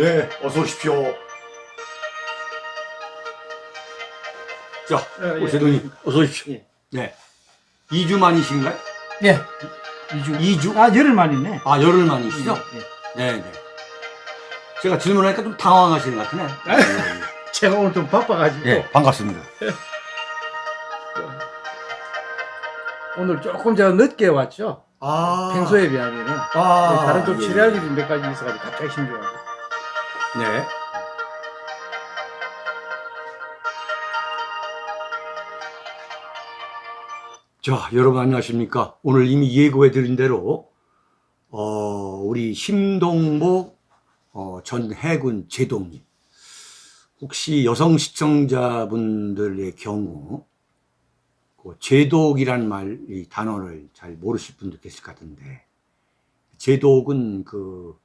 네, 어서 오십시오. 자, 어, 예. 제동님, 어서 오십시오. 예. 네. 2주 만이신가요? 예. 2주. 2주? 아, 열흘 만이네. 아, 열흘 만이시죠? 예. 네, 네. 제가 질문하니까 좀 당황하시는 것 같으네. 제가 오늘 좀 바빠가지고. 네, 반갑습니다. 오늘 조금 제가 늦게 왔죠. 아. 평소에 비하면은. 아. 다른 좀 예, 치료할 일이 몇 가지 있어가지고 갑자기 신중하고. 네. 자, 여러분 안녕하십니까? 오늘 이미 예고해 드린 대로 어, 우리 심동보 어, 전 해군 제독님 혹시 여성 시청자분들의 경우 그 제독이란 말, 이 단어를 잘 모르실 분도 계실 것 같은데 제독은 그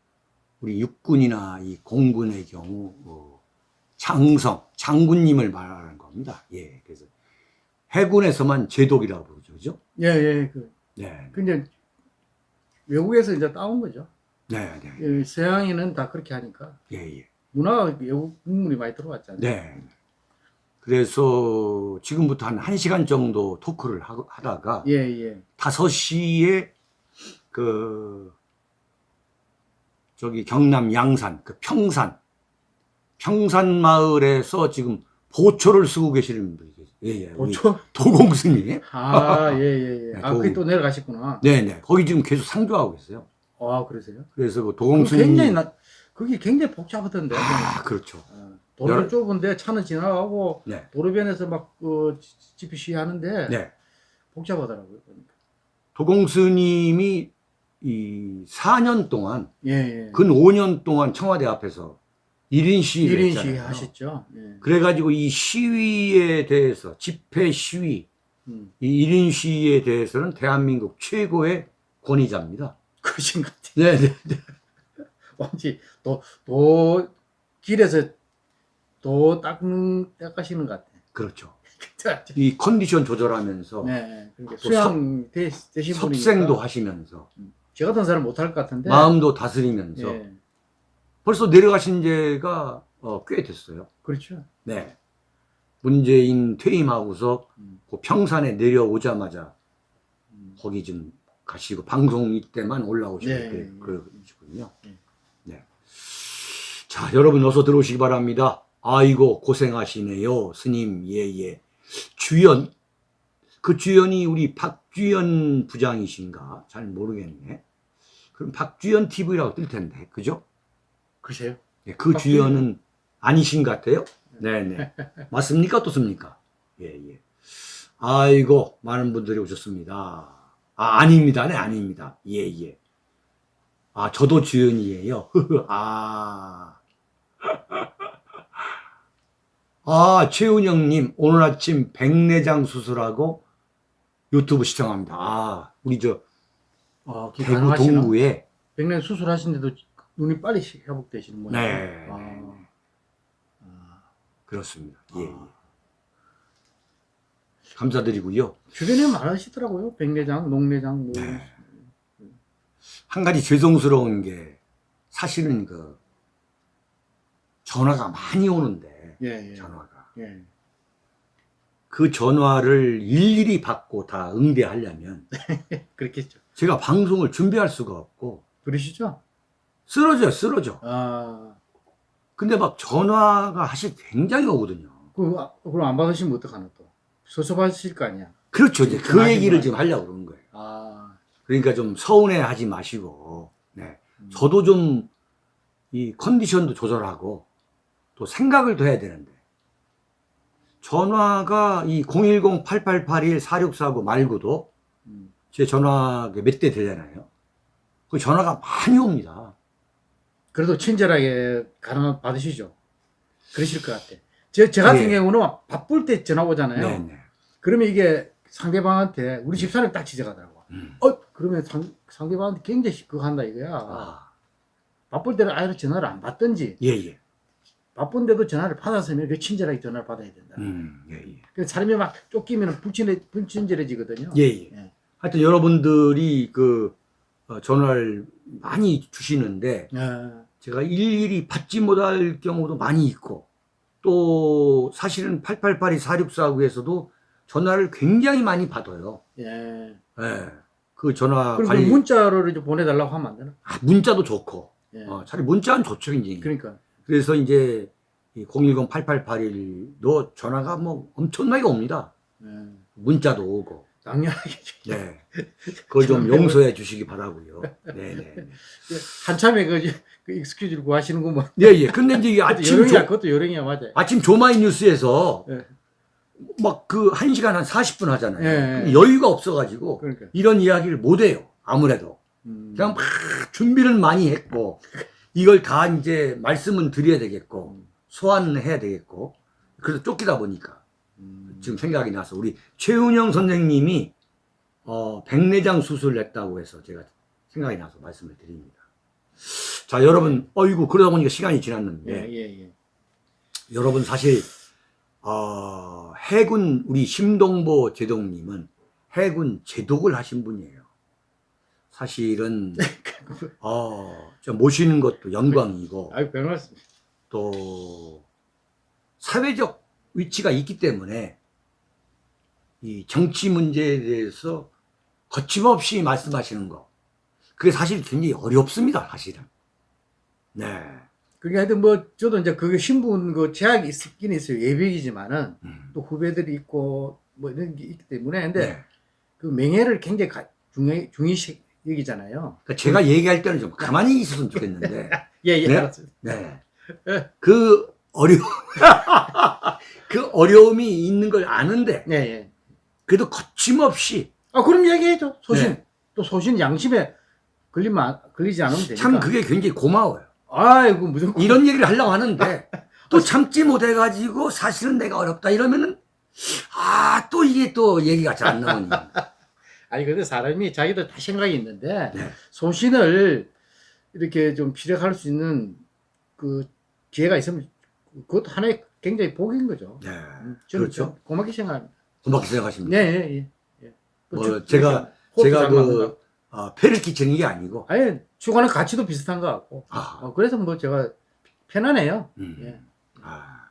우리 육군이나 이 공군의 경우 어, 장성, 장군님을 말하는 겁니다. 예, 그래서 해군에서만 제독이라고 부르죠, 그죠? 예, 예. 그, 네, 근데 외국에서 이제 따온 거죠. 네, 네, 예, 서양인은 다 그렇게 하니까. 예, 예, 문화가 외국 국물이 많이 들어왔잖아요. 네. 그래서 지금부터 한 1시간 정도 토크를 하, 하다가 예, 예. 5시에 그 저기 경남 양산 그 평산 평산 마을에서 지금 보초를 쓰고 계시는 분이 계세요. 예, 예. 보초? 도공스님. 아, 예, 예, 예. 네, 아, 도- 거기 또 내려가셨구나. 네, 네. 거기 지금 계속 상주하고 계세요. 아, 그러세요? 그래서 그 도공스님. 굉장히 나, 그게 굉장히 복잡하던데. 아, 그렇죠. 어, 도로는 여러- 좁은데 차는 지나가고 네. 도로변에서 막 그, 집이 시위 하는데 네. 복잡하더라고요. 도공스님이 이 4년 동안 예, 예. 근 5년 동안 청와대 앞에서 1인 시위를 1인 했잖아요. 시위 하셨죠. 예. 그래가지고 이 시위에 대해서 집회 시위 음, 이 1인 시위에 대해서는 대한민국 최고의 권위자입니다. 그러신 것 같아요. 네, 네, 네. 뭔지 도, 도 길에서 도 닦는 닦으시는 것 같아. 그렇죠. 네. 이 컨디션 조절하면서 네. 또 수양 되, 되신 분이니까 섭생도 하시면서 저 같은 사람 못할 것 같은데. 마음도 다스리면서 예. 벌써 내려가신 지가 어, 꽤 됐어요. 그렇죠. 네. 문재인 퇴임하고서 음. 그 평산에 내려오자마자 음. 거기 좀 가시고 방송 이때만 올라오시고 네, 그래, 네. 그러시군요. 네. 네. 자, 여러분 어서 들어오시기 바랍니다. 아이고 고생하시네요. 스님 예예. 주연 그 주연이 우리 박주연 부장이신가? 잘 모르겠네. 그럼 박주연 TV라고 뜰 텐데. 그죠? 그러세요? 예, 그 박주연. 주연은 아니신 것 같아요. 네네. 맞습니까? 어떻습니까? 예, 예. 아이고, 많은 분들이 오셨습니다. 아, 아닙니다. 네, 아닙니다. 예, 예. 아, 저도 주연이에요. 아. 아, 최은영님, 오늘 아침 백내장 수술하고 유튜브 시청합니다. 아, 우리 저 아, 대구 동구에 백년 수술하신데도 눈이 빨리 회복되시는 모양. 네. 아. 아. 그렇습니다. 예, 예. 아. 감사드리고요. 주변에 많으시더라고요. 백내장, 녹내장, 뭐 네. 한 가지 죄송스러운 게 사실은 그 전화가 많이 오는데 예, 예. 전화가 예. 그 전화를 일일이 받고 다 응대하려면 그렇겠죠. 제가 방송을 준비할 수가 없고 그러시죠? 쓰러져요 쓰러져 아, 근데 막 전화가 사실 굉장히 오거든요 그, 아, 그럼 안 받으시면 어떡하나 또. 섭섭하실 거 아니야. 그렇죠 이제 그 얘기를 마. 지금 하려고 그러는 거예요 아, 그러니까 좀 서운해 하지 마시고 네. 음. 저도 좀 이 컨디션도 조절하고 또 생각을 더 해야 되는데 전화가 이 010-8881-4649 말고도 음. 제 전화가 몇 대 되잖아요. 그 전화가 많이 옵니다. 그래도 친절하게 가능 받으시죠. 그러실 것 같아. 저, 저 같은 예. 경우는 바쁠 때 전화 오잖아요. 네 네. 그러면 이게 상대방한테 우리 집사람이 딱 지적하더라고. 음. 어, 그러면 상, 상대방한테 굉장히 그거 한다 이거야. 아, 바쁠 때는 아예 전화를 안 받든지 예, 예. 바쁜데도 전화를 받았으면 그 친절하게 전화를 받아야 된다. 음, 예, 예. 그 사람이 막 쫓기면 불친해, 불친절해지거든요. 예, 예. 예. 하여튼 여러분들이 그 어, 전화를 많이 주시는데 예. 제가 일일이 받지 못할 경우도 많이 있고 또 사실은 888이 4649에서도 전화를 굉장히 많이 받아요. 예. 예. 그 전화 그럼 관리 문자로 이제 보내달라고 하면 안 되나? 아, 문자도 좋고 예. 어, 차라리 문자는 좋죠 이제. 그러니까. 그래서 이제 010-8881도 전화가 뭐 엄청나게 옵니다. 예. 문자도 오고. 당연하게. 네. 그걸 좀 용서해 주시기 바라고요. 네네. 한참에 그, 그 익스큐즈를 구하시는구먼. 예, 예. 근데 이제 아침, 요령이야, 조, 그것도 요령이야, 맞아요. 아침 조마이 뉴스에서 예. 막그한 시간 한 40분 하잖아요. 예, 예. 여유가 없어가지고 그러니까. 이런 이야기를 못 해요. 아무래도. 음. 그냥 막 준비를 많이 했고 이걸 다 이제 말씀은 드려야 되겠고 소환해야 되겠고 그래서 쫓기다 보니까 음. 지금 생각이 나서 우리 최은영 선생님이 어, 백내장 수술을 했다고 해서 제가 생각이 나서 말씀을 드립니다. 자 여러분 어이구 그러다 보니까 시간이 지났는데 예, 예, 예. 여러분 사실 어, 해군 우리 심동보 제독님은 해군 제독을 하신 분이에요. 사실은 어, 저 모시는 것도 영광이고 아유, 말씀. 또 사회적 위치가 있기 때문에 이 정치 문제에 대해서 거침없이 말씀하시는 거 그게 사실 굉장히 어렵습니다 사실은 네 그게 하여튼 뭐, 저도 이제 그게 신분 그 제약이 있긴 있어요. 예비이지만은 음. 또 후배들이 있고 뭐 이런 게 있기 때문에. 근데 네. 그 명예를 굉장히 가, 중요, 중요시 여기잖아요. 그러니까 제가 얘기할 때는 좀 가만히 있었으면 좋겠는데 예, 예, 네? 알았어요. 네. 예. 그 어려 그 어려움이 있는 걸 아는데 예, 예. 그래도 거침없이 아, 그럼 얘기해줘. 소신. 네. 또 소신 양심에 걸리면, 안- 걸리지 않으면 되니까. 참 그게 굉장히 고마워요. 아이고, 무조건. 이런 얘기를 하려고 하는데 또 참지 못해가지고 사실은 내가 어렵다 이러면은 아 또 이게 또 얘기가 잘 안 나오니 아니, 근데 사람이 자기도 다 생각이 있는데, 네. 소신을 이렇게 좀 피력할 수 있는 그 기회가 있으면 그것도 하나의 굉장히 복인 거죠. 네 음, 그렇죠 좀 고맙게 생각합니다. 고맙게 생각하십니다 네, 예, 예. 예. 또뭐 주- 제가- 호흡도 제가 것 그. 아, 폐를 끼치는 게 아니고 아예 추구하는 가치도 비슷한 것 같고. 아, 어, 그래서 뭐 제가 편하네요. 음. 예. 아.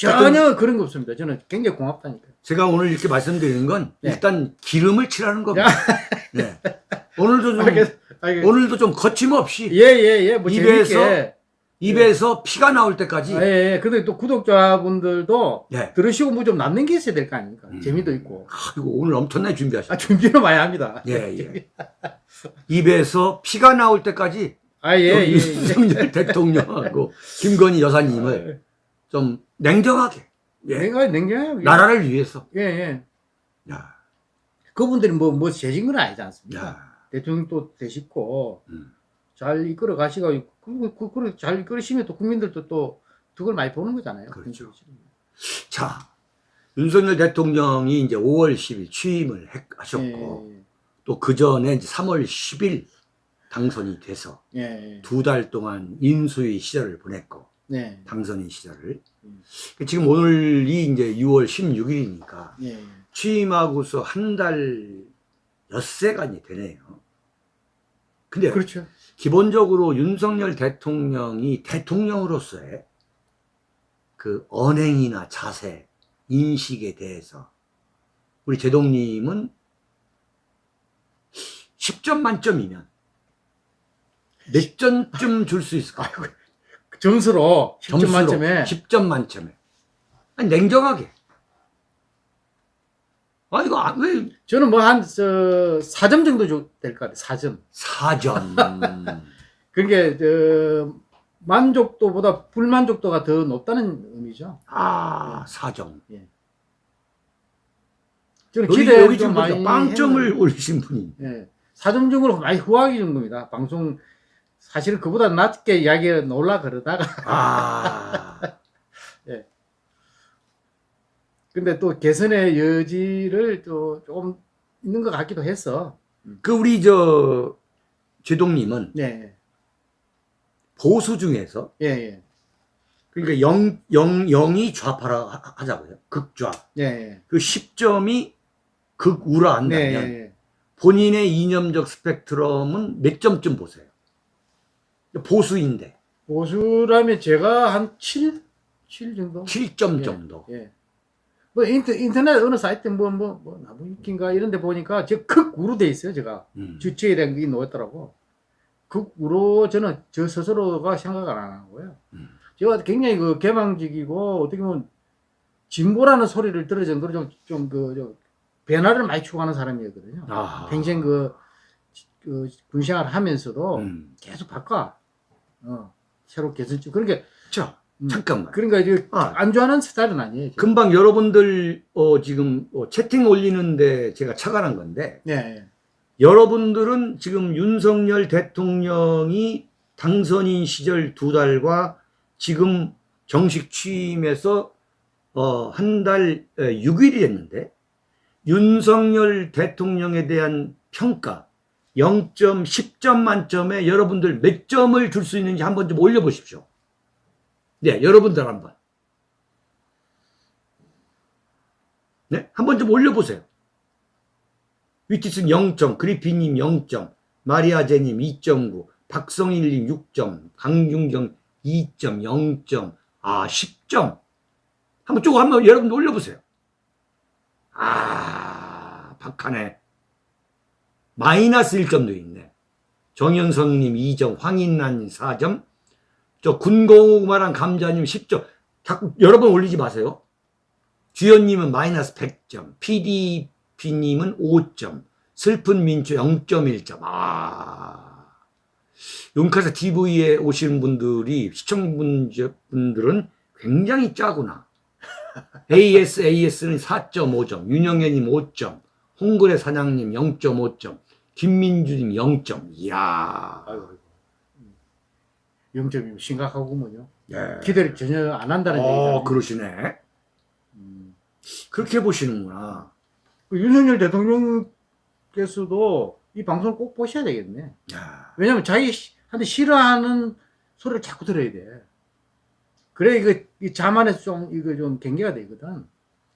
전혀 그런 거 없습니다. 저는 굉장히 고맙다니까. 제가 오늘 이렇게 말씀드리는 건 네. 일단 기름을 칠하는 겁니다 네. 오늘도 좀 알겠, 알겠. 오늘도 좀 거침없이 예, 예, 예. 뭐 입에서 재밌게. 입에서 피가 나올 때까지 아, 예, 예. 근데 또 구독자분들도 네. 들으시고 뭐 좀 남는 게 있어야 될 거 아닙니까? 음. 재미도 있고. 아이고 오늘 엄청나게 준비하셨어요 아, 준비는 많이 합니다. 예, 예. 입에서 피가 나올 때까지 아, 예, 예. 예. 윤석열 대통령하고 김건희 여사님을 좀 냉정하게 예. 내가 냉정해요. 나라를 위해서 예, 예. 야, 그분들이 뭐, 뭐, 재진 건 아니지 않습니까? 야, 대통령도 되시고, 음. 잘 이끌어 가시고, 그, 그, 그, 잘 이끌으시면 또 국민들도 또 덕을 많이 보는 거잖아요. 그렇죠. 자 윤석열 대통령이 이제 5월 10일 취임을 했- 하셨고 예, 또그 전에 이제 3월 10일 당선이 돼서 예, 예. 두달 동안 인수위 시절을 보냈고 네. 당선인 시절을 음. 지금 오늘이 이제 6월 16일이니까 예, 취임하고서 한 달 엿새간이 되네요. 근데 그렇죠. 기본적으로 윤석열 대통령이 대통령으로서의 그 언행이나 자세, 인식에 대해서 우리 제동님은 10점 만점이면 몇 점쯤 줄 수 있을까요? 점수로 10점 점수로 만점에 10점 만점에. 아니, 냉정하게. 아, 이거 안- 왜 저는 뭐 한, 저, 4점 정도 될 것 같아요. 4점. 4점. 그게, 저, 만족도보다 불만족도가 더 높다는 의미죠. 아, 4점. 저는 여기, 기대 여기 보니까 많이 빵점을 올리신 분이. 예. 4점 정도로 많이 후하기 정도입니다. 방송, 사실은 그보다 낮게 이야기를 놀라 그러다가. 아, 근데 또 개선의 여지를 또 조금 있는 것 같기도 했어. 그 우리 저 제동님은 네. 보수 중에서 예, 예. 그러니까 영, 영, 영이 좌파라 하- 하자고요. 극좌. 예, 예. 그 10점이 극우라 한다면 네, 예, 예. 본인의 이념적 스펙트럼은 몇 점쯤 보세요? 보수인데 보수라면 제가 한 7? 7 정도? 7점 예. 정도. 예. 뭐 인터, 인터넷 어느 사이트 뭐, 뭐, 뭐, 나무위키인가 이런 데 보니까 저 극우로 돼 있어요, 제가. 음. 주체에 대한 게 놓였더라고. 극우로 저는 저 스스로가 생각을 안 하고요. 음. 제가 굉장히 그 개방적이고 어떻게 보면 진보라는 소리를 들을 정도로 좀, 좀 그, 좀 변화를 많이 추구하는 사람이었거든요. 아. 평생 그, 그 군생활 하면서도 음. 계속 바꿔. 어, 새로 개선점. 그러니까, 자, 음. 잠깐만. 그러니까 이제 아. 안 좋아하는 스타일은 아니에요. 제가. 금방 여러분들 어, 지금 어, 채팅 올리는데 제가 착안한 건데 예, 예. 여러분들은 지금 윤석열 대통령이 당선인 시절 두 달과 지금 정식 취임해서 어, 한 달 6일이 됐는데 윤석열 대통령에 대한 평가 0점 10점 만점에 여러분들 몇 점을 줄 수 있는지 한번 좀 올려보십시오. 네, 여러분들 한번. 네, 한번 좀 올려보세요. 위티슨 0점, 그리피님 0점, 마리아제님 2.9, 박성일님 6점, 강중경 2점, 0점, 아 10점. 한번 쭉 한번 여러분 올려보세요. 아 박하네. 마이너스 1점도 있네. 정현성님 2점, 황인란님 4점, 저 군고구마랑 감자님 10점. 자꾸 여러 번 올리지 마세요. 주연님은 마이너스 100점, PDP님은 5점, 슬픈 민초 0.1점. 아, 용카사 TV에 오시는 분들이, 시청분들은 굉장히 짜구나. AS, AS는 4.5점, 윤영애님 5점, 홍글의 사장님 0.5점, 김민주님 0점. 이야. 아이고, 아이고. 0점이면 심각하구먼요. 예. 기대를 전혀 안 한다는 어, 얘기잖아요. 그러시네. 음. 그렇게 보시는구나. 그 윤석열 대통령께서도 이 방송을 꼭 보셔야 되겠네. 야. 왜냐면 자기한테 싫어하는 소리를 자꾸 들어야 돼. 그래 이거 이 자만에서 좀 이거 좀 경계가 되거든.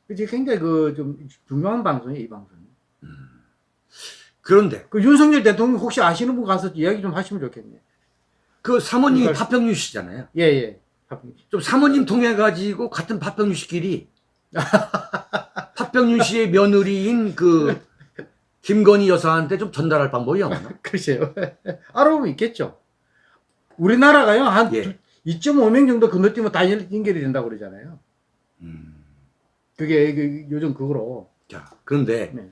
그치 굉장히 그 좀 중요한 방송이에요 이 방송이. 그런데 그 윤석열 대통령 혹시 아시는 분 가서 이야기 좀 하시면 좋겠네. 그 사모님이 그러니까- 파평유 씨잖아요. 예예. 좀 사모님 통해 가지고 같은 파평유 씨끼리 파평유 씨의 며느리인 그 김건희 여사한테 좀 전달할 방법이 없나? 글쎄요. 알아보면 있겠죠. 우리나라가요 한 예. 2.5명 정도 건너뛰면 다 연- 연결이 된다고 그러잖아요. 음. 그게 그 요즘 그거로. 자, 그런데 네.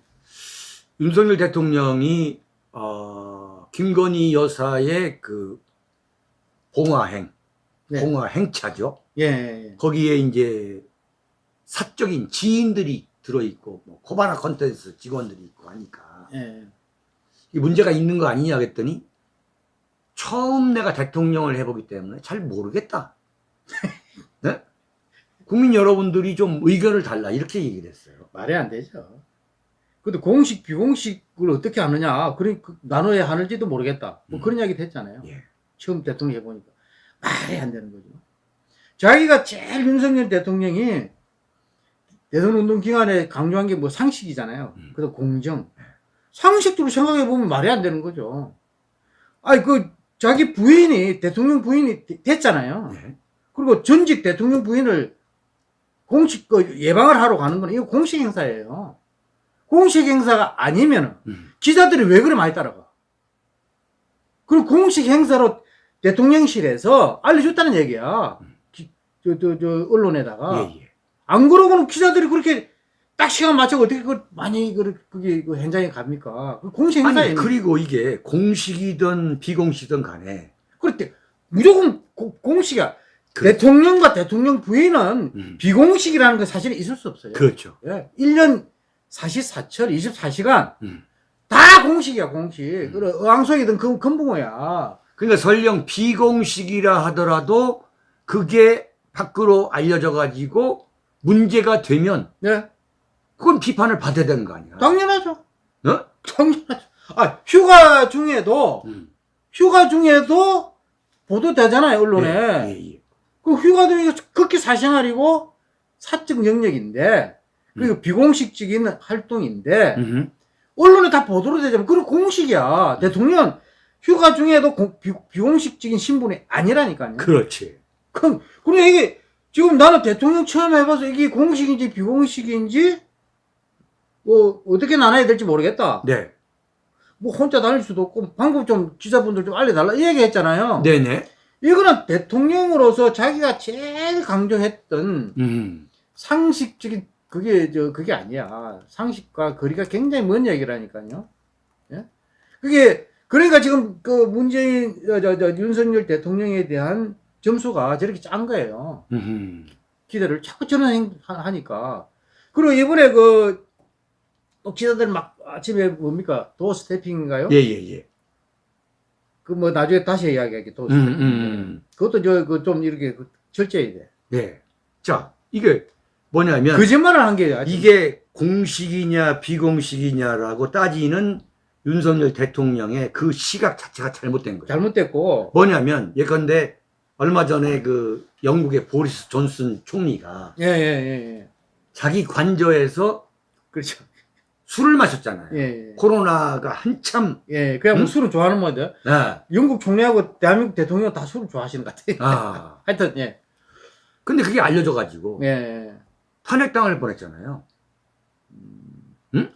윤석열 대통령이 어, 김건희 여사의 그 봉화행, 네. 봉화행차죠. 예, 예. 거기에 이제 사적인 지인들이 들어있고 뭐 코바나 컨텐츠 직원들이 있고 하니까 예. 이 문제가 있는 거 아니냐 그랬더니 처음 내가 대통령을 해보기 때문에 잘 모르겠다. 네? 국민 여러분들이 좀 의견을 달라 이렇게 얘기를 했어요. 말이 안 되죠. 근데 공식, 비공식을 어떻게 하느냐. 그러니 그 나눠야 하는지도 모르겠다. 뭐 음. 그런 이야기도 했잖아요. 예. 처음 대통령 해보니까. 말이 안 되는 거죠. 자기가 제일 윤석열 대통령이 대선운동 기간에 강조한 게 뭐 상식이잖아요. 음. 그래서 공정. 상식적으로 생각해 보면 말이 안 되는 거죠. 아니, 그, 자기 부인이, 대통령 부인이 되- 됐잖아요. 네. 그리고 전직 대통령 부인을 공식 그 예방을 하러 가는 건 이거 공식 행사예요. 공식 행사가 아니면은 음. 기자들이 왜 그래 많이 따라가? 그리고 공식 행사로 대통령실에서 알려줬다는 얘기야. 기- 저, 저, 저, 언론에다가. 예, 예. 안 그러고는 기자들이 그렇게 딱 시간 맞춰 어떻게 그 많이 그, 그게 그 현장에 갑니까? 그 공식 행사에. 아니 그리고 이게 공식이든 비공식이든 간에 그렇대. 무조건 고- 공식이야. 그렇죠. 대통령과 대통령 부인은 음. 비공식이라는 건 사실은 있을 수 없어요. 그렇죠. 예. 1년 44철 24시간 음. 다 공식이야, 공식. 그래, 의왕소이든 금, 금붕어야. 그러니까 설령 비공식이라 하더라도 그게 밖으로 알려져 가지고 문제가 되면 네. 그건 비판을 받아야 되는 거 아니야? 당연하죠. 어? 당연하죠. 아, 휴가 중에도, 음. 휴가 중에도 보도되잖아요, 언론에. 예, 예, 예. 그 휴가 중에 극히 사생활이고 사적 영역인데, 그리고 비공식적인 활동인데, 음흠. 언론에 다 보도로 되잖아요. 그리고 공식이야. 대통령 휴가 중에도 공- 비, 비공식적인 신분이 아니라니까요. 그렇지. 그럼, 그럼 이게, 지금 나는 대통령 처음 해봐서 이게 공식인지 비공식인지, 뭐, 어떻게 나눠야 될지 모르겠다. 네. 뭐, 혼자 다닐 수도 없고, 방금 좀 기자분들 좀 알려달라. 이 얘기 했잖아요. 네네. 이거는 대통령으로서 자기가 제일 강조했던 음. 상식적인, 그게, 저, 그게 아니야. 상식과 거리가 굉장히 먼 얘기라니까요. 예? 그게, 그러니까 지금 그 문재인, 저, 저, 저, 윤석열 대통령에 대한 점수가 저렇게 짠 거예요. 음. 기대를 자꾸 하- 하니까. 그리고 이번에 그, 또 기자들 막 아침에 뭡니까? 도어 스태핑인가요? 예, 예, 예. 그뭐 나중에 다시 이야기할게. 도어 음, 스태핑. 음. 그것도 저, 그 좀 이렇게 그 철저해야 돼. 네. 자, 이게 뭐냐면 거짓말을 한 게 이게 공식이냐 비공식이냐라고 따지는 윤석열 대통령의 그 시각 자체가 잘못된 거예요. 잘못됐고, 뭐냐면 예컨대 얼마 전에 그 영국의 보리스 존슨 총리가 예, 예, 예, 예. 자기 관저에서 그렇죠. 술을 마셨잖아요. 예, 예. 코로나가 한참 예, 그냥 뭐 음? 술은 좋아하는 모드. 아, 영국 총리하고 대한민국 대통령 다 술을 좋아하시는 것 같아요. 아. 하여튼, 예. 근데 그게 알려져 가지고 예, 예. 탄핵당할 뻔했잖아요.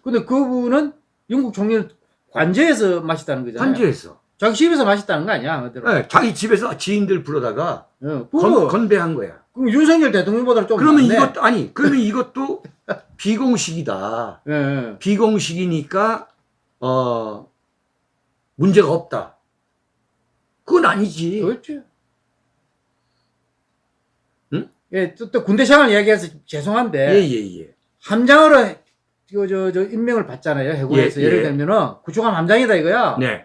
근데 그분은 영국 총리는 관저에서 마셨다는 거잖아요. 관저에서 자기 집에서 마셨다는 거 아니야, 그대로. 네, 자기 집에서 지인들 불러다가 예. 건, 그거, 건배한 거야. 그럼 윤석열 대통령보다 좀. 그러면 낫네. 이것도 아니 그러면 이것도 비공식이다. 예, 예. 비공식이니까 어 문제가 없다. 그건 아니지. 그렇죠. 응? 예, 또, 또 군대 생활 이야기해서 죄송한데. 예예 예. 함장으로 저, 저, 저 임명을 받잖아요. 해군에서 예, 예, 를 예. 들면은 구축함 함장이다 이거야. 네.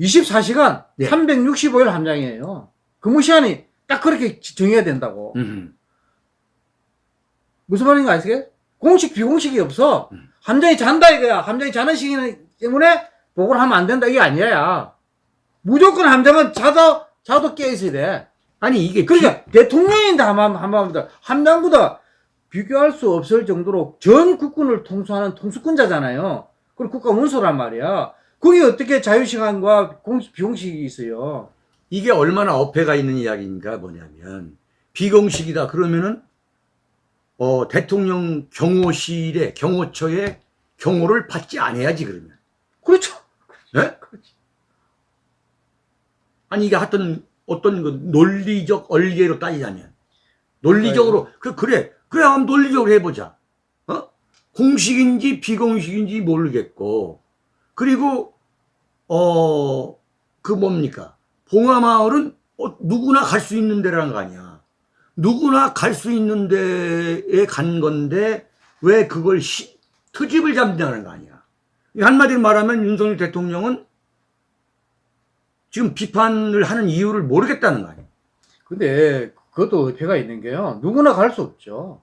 24시간 네. 365일 함장이에요. 근무 시간이 딱 그렇게 지- 정해야 된다고. 음. 무슨 말인가 아시게? 공식 비공식이 없어. 음. 함장이 잔다 이거야. 함장이 자는 시기 때문에 보고를 하면 안 된다 이게 아니야. 무조건 함장은 자도 자도 깨 있어야 돼. 아니 이게 그러니까 대통령인데 한번 한번보다 함장보다 비교할 수 없을 정도로 전 국군을 통수하는 통수권자잖아요. 그리고 국가 원수란 말이야. 그게 어떻게 자유시간과 공식, 비공식이 있어요? 이게 얼마나 어폐가 있는 이야기인가 뭐냐면 비공식이다 그러면은 어 대통령 경호실에 경호처에 경호를 받지 않아야지 그러면. 그렇죠. 예? 아니 이게 하여튼 어떤 그 논리적 얼개로 따지자면. 논리적으로 그 그래. 그래 한번 논리적으로 해보자. 어? 공식인지 비공식인지 모르겠고. 그리고 어 그 뭡니까? 봉화마을은 어, 누구나 갈 수 있는 데라는 거 아니야. 누구나 갈 수 있는 데에 간 건데 왜 그걸 시, 트집을 잡냐는 거 아니야. 한마디로 말하면 윤석열 대통령은 지금 비판을 하는 이유를 모르겠다는 거 아니에요. 근데 그것도 의표가 있는 게요. 누구나 갈 수 없죠.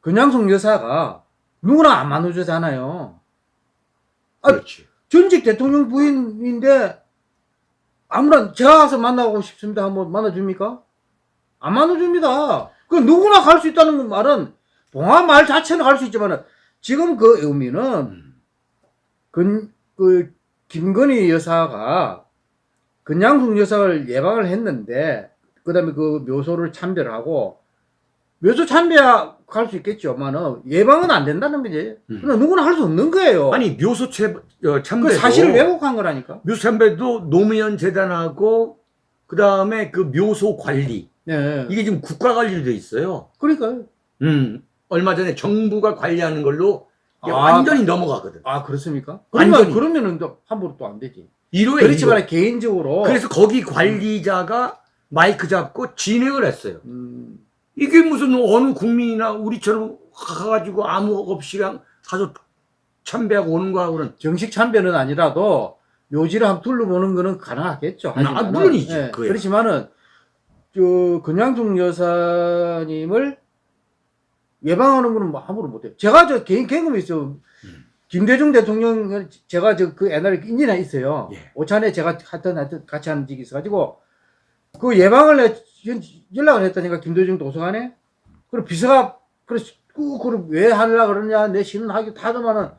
근양송 여사가 누구나 안 만나주잖아요. 아, 그렇지. 전직 대통령 부인인데 아무나 제가 가서 만나고 싶습니다 한번 만나줍니까? 안 만나줍니다. 그 누구나 갈 수 있다는 말은 봉화 말 자체는 갈 수 있지만 지금 그 의미는 음. 근, 그 김건희 여사가 근양숙 여사를 예방을 했는데 그 다음에 그 묘소를 참배하고 묘소 참배할 수 있겠지만은 예방은 안 된다는 거지. 음. 그러나 누구나 할 수 없는 거예요. 아니 묘소 채, 어, 그 사실을 왜곡한 거라니까. 묘소 참배도 노무현 재단하고 그 다음에 그 묘소 관리 네. 이게 지금 국가 관리로 돼 있어요. 그러니까요. 음 얼마 전에 정부가 관리하는 걸로 아, 완전히 넘어가거든. 아 그렇습니까? 그러면 완전히. 그러면은 또 함부로 또 안 되지. 이로에 그렇지만 이로. 개인적으로 그래서 거기 관리자가 마이크 잡고 진행을 했어요. 음, 이게 무슨 어느 국민이나 우리처럼 가가지고 아무 없이 그냥 가서 참배하고 오는 거하고는 정식 참배는 아니라도 묘지를 한번 둘러보는 거는 가능하겠죠. 아, 물론이지, 예. 그렇지만은 저 근양중 여사님을 예방하는 거는 뭐 함부로 못해요. 제가 저 개인 경험이 있어요. 음. 김대중 대통령 제가 저 그 옛날에 인연이 있어요. 예. 오찬에 제가 하여튼 하여튼 같이 하는 적이 있어가지고 그 예방을 해- 연- 연락을 했다니까 김대중 도서관에 그리고 비서가 그래 그걸 왜 하려고 그러냐 내 신은 하기 하더만은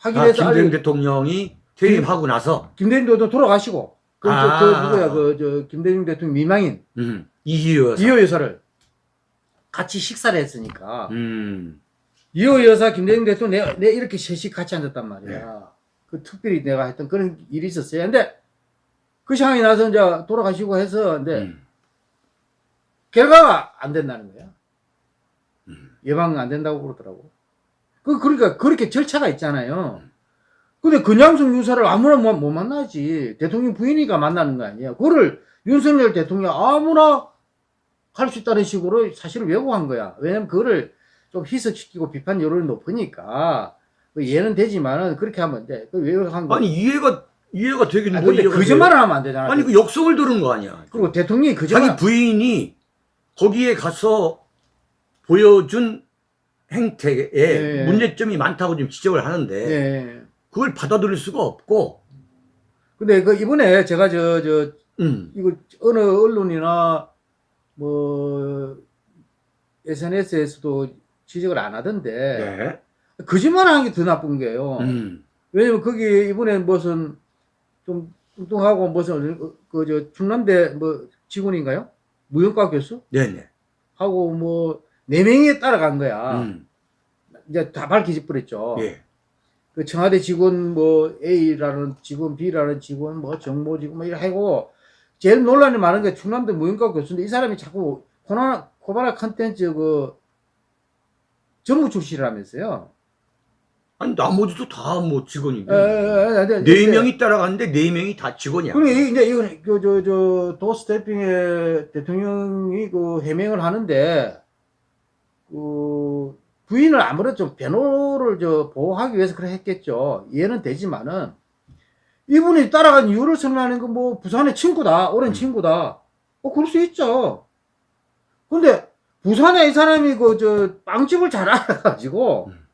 하긴 아, 해서 김대중 대통령이 퇴임하고 나서 김대중 대통령 돌아가시고 그, 아. 저, 그 누구야 그 저 김대중 대통령 미망인 음, 이희호 여사. 이호 여사를 같이 식사를 했으니까 음. 이호 여사 김대중 대통령 내, 내 이렇게 셋이 같이 앉았단 말이야. 네. 그 특별히 내가 했던 그런 일이 있었어요. 근데 그 상황이 나서 이제 돌아가시고 해서 근데 음. 결과가 안 된다는 거야. 음. 예방 안 된다고 그러더라고. 그, 그러니까 그렇게 절차가 있잖아요. 근데 근양성 유사를 아무나 못, 못 만나지. 대통령 부인이가 만나는 거 아니야. 그거를 윤석열 대통령 아무나 할 수 있다는 식으로 사실을 왜곡한 거야. 왜냐면 그거를 좀 희석시키고 비판 여론이 높으니까 그 얘는 되지만은 그렇게 하면 안 돼. 그 왜곡한 거. 아니 이해가 이해가 되긴 아, 뭐 근데 거짓말을 하면 안 되잖아. 아니 그 역성을 들은 거 아니야. 그리고 대통령이 거짓말. 자기 부인이 거기에 가서 보여준 행태에 네. 문제점이 많다고 지금 지적을 하는데 예. 그걸 받아들일 수가 없고 근데 그 이번에 제가 저, 저, 음. 이거 어느 언론이나 뭐 SNS에서도 지적을 안 하던데 네. 거짓말 하는 게 더 나쁜 거예요. 음. 왜냐면 거기 이번에 무슨 좀 뚱뚱하고 무슨 그저 충남대 뭐 직원인가요? 무용과 교수 네네. 하고 뭐 네 명이 따라간 거야. 음. 이제 다 밝혀져 버렸죠. 예. 그 청와대 직원 뭐 A라는 직원, B라는 직원, 뭐 정보 직원 뭐 이래 하고 제일 논란이 많은 게 충남대 무용과 교수인데 이 사람이 자꾸 코나 코바나 컨텐츠 그 전무 출신이라면서요. 아니 나머지도 다 뭐 직원인데 에, 에, 에, 에, 네 이제- 명이 따라갔는데 네 명이 다 직원이야. 그리고 이- 이제 이건 그저저 도스태핑의 대통령이 그 해명을 하는데 그 부인을 아무래도 좀 변호를 저 보호하기 위해서 그래 했겠죠. 이해는 되지만은 이분이 따라간 이유를 설명하는 건 뭐 부산의 친구다, 오랜 음. 친구다. 어 그럴 수 있죠. 근데 부산에 이 사람이 그 저 빵집을 잘 알아가지고 음.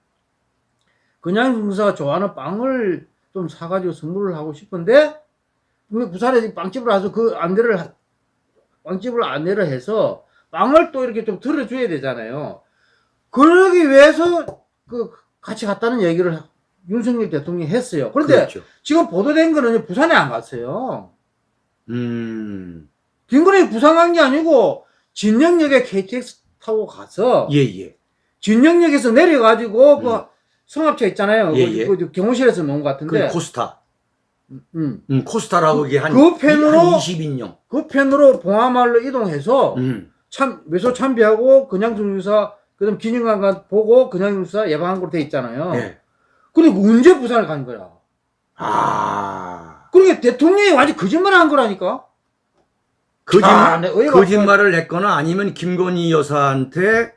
그냥 중사가 좋아하는 빵을 좀 사가지고 선물을 하고 싶은데 부산에 빵집을 와서 그 안내를 하- 빵집을 안내를 해서 빵을 또 이렇게 좀 들어줘야 되잖아요. 그러기 위해서 그 같이 갔다는 얘기를 윤석열 대통령이 했어요. 그런데 그렇죠. 지금 보도된 거는 부산에 안 갔어요. 음. 김건희 부산 간 게 아니고 진영역에 KTX 타고 가서 예 예. 진영역에서 내려가지고 음. 그 성합차 있잖아요. 예, 그- 예. 그 경호실에서 놓은 것그 같은데 코스타. 음. 음, 코스타라고 이게 한, 그 펜으로- 한 20인용. 그 편으로 봉화마을로 이동해서 음. 참 외소 참배하고 그냥중 유사 그다음 기념관 보고 그냥 유사 예방한 걸로 돼 있잖아요. 예. 근데 언제 부산을 간 거야? 아. 그러니까 대통령이 완전 거짓말 한 거라니까. 거짓, 아, 네, 거짓말을 했거나 아니면 김건희 여사한테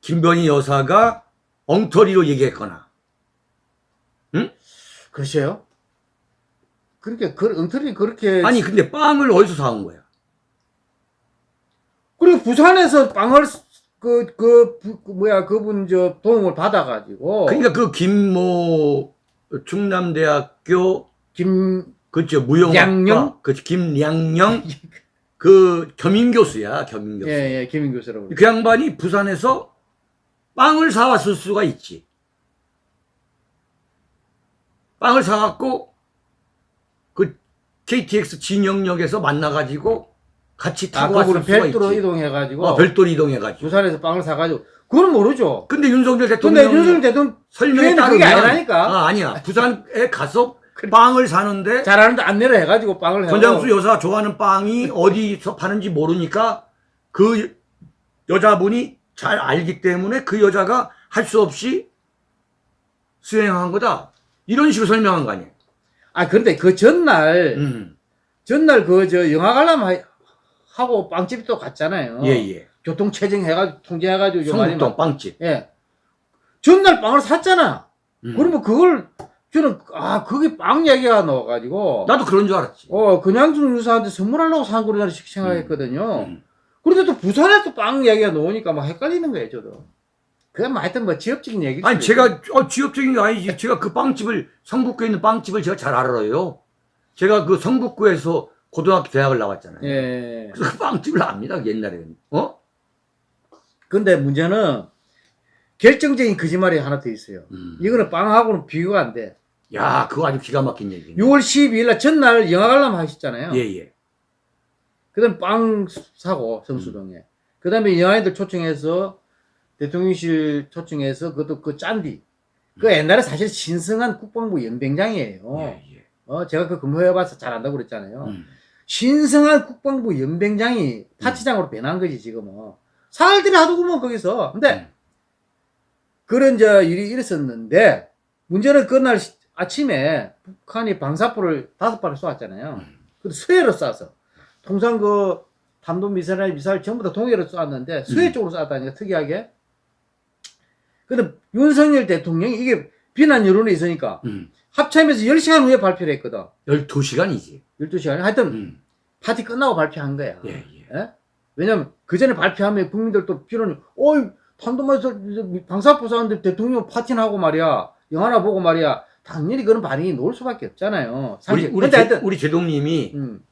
김건희 여사가 엉터리로 얘기했거나. 글쎄요. 그렇게 그 엉터리 그렇게 아니, 근데 빵을 어디서 사온 거야? 그리고 부산에서 빵을 그, 그, 부- 그 뭐야, 그분 저 도움을 받아가지고. 그러니까 그 김모 충남대학교 김, 그죠 무용학과 양영? 그 김양영 그 겸임 교수야 겸임 교수. 예, 예, 김인 교수라고. 그 양반이 부산에서 빵을 사왔을 수가 있지. 빵을 사갖고 그 KTX 진영역에서 만나가지고 같이 아, 타고 왔을 그분은 수가 별도로 있지. 이동해가지고. 어, 별도로 이동해가지고. 부산에서 빵을 사가지고. 그건 모르죠. 근데 윤석열 근데 대통령 윤석열 대통령 설명에 따르면 그게 아니라니까. 아, 아니야. 부산에 가서 빵을 사는데 잘하는데 안내를 해가지고 빵을 해가지고. 권장수 여사가 좋아하는 빵이 어디서 파는지 모르니까 그 여자분이 잘 알기 때문에 그 여자가 할 수 없이 수행한 거다. 이런 식으로 설명한 거 아니에요. 아, 그런데 그 전날, 음. 전날 그 저 영화 관람 하- 하고 빵집 또 갔잖아요. 예, 예. 교통 체증 해가지고, 통제해가지고. 좀 많이 성북동 빵집. 예. 전날 빵을 샀잖아. 음. 그러면 그걸 저는 아 그게 빵 얘기가 나와가지고 나도 그런 줄 알았지. 어 그냥중 유사한테 선물하려고 산 거라는 생각했거든요. 음. 그런데 또 부산에 또 빵 얘기가 나오니까 막 헷갈리는 거예요 저도. 그건 뭐 하여튼 뭐 지역적인 얘기. 아니, 제가, 어, 지역적인 게 아니지. 제가 그 빵집을, 성북구에 있는 빵집을 제가 잘 알아요. 제가 그 성북구에서 고등학교 대학을 나왔잖아요. 예. 그래서 그 빵집을 압니다, 옛날에는. 어? 근데 문제는 결정적인 거짓말이 하나 더 있어요. 음. 이거는 빵하고는 비교가 안 돼. 야, 그거 아주 기가 막힌 얘기네. 6월 12일 날 전날 영화 관람 하셨잖아요. 예, 예. 그 다음에 빵 사고, 성수동에. 그 다음에 영화인들 초청해서, 대통령실 초청해서, 그것도 그 짠디. 그 옛날에 사실 신성한 국방부 연병장이에요. 예, 예. 어, 제가 그 근무해봐서 잘 안다고 그랬잖아요. 음. 신성한 국방부 연병장이 파티장으로 변한 거지, 지금은. 사흘들이 하더구먼, 거기서. 근데, 음. 그런 저 일이 일었었는데, 문제는 그날 시- 아침에 북한이 방사포를 다섯 발을 쏘았잖아요. 근데 수해로 쏴서. 통상 그 탄도 미사일, 미사일 전부 다 동해로 쏘았는데, 수해 음. 쪽으로 쏘았다니까, 특이하게. 근데 윤석열 대통령이 이게 비난 여론이 있으니까, 음. 합참에서 10시간 후에 발표를 했거든. 12시간이지. 12시간에. 하여튼, 음. 파티 끝나고 발표한 거야. 예, 예. 예? 왜냐면 그 전에 발표하면 국민들도 비론이 어이 탄도마에서 방사포 쐈는데 대통령 파티나 하고 말이야 영화나 보고 말이야 당연히 그런 반응이 나올 수밖에 없잖아요. 우리, 사실. 우리, 제, 하여튼 우리 제동님이 음,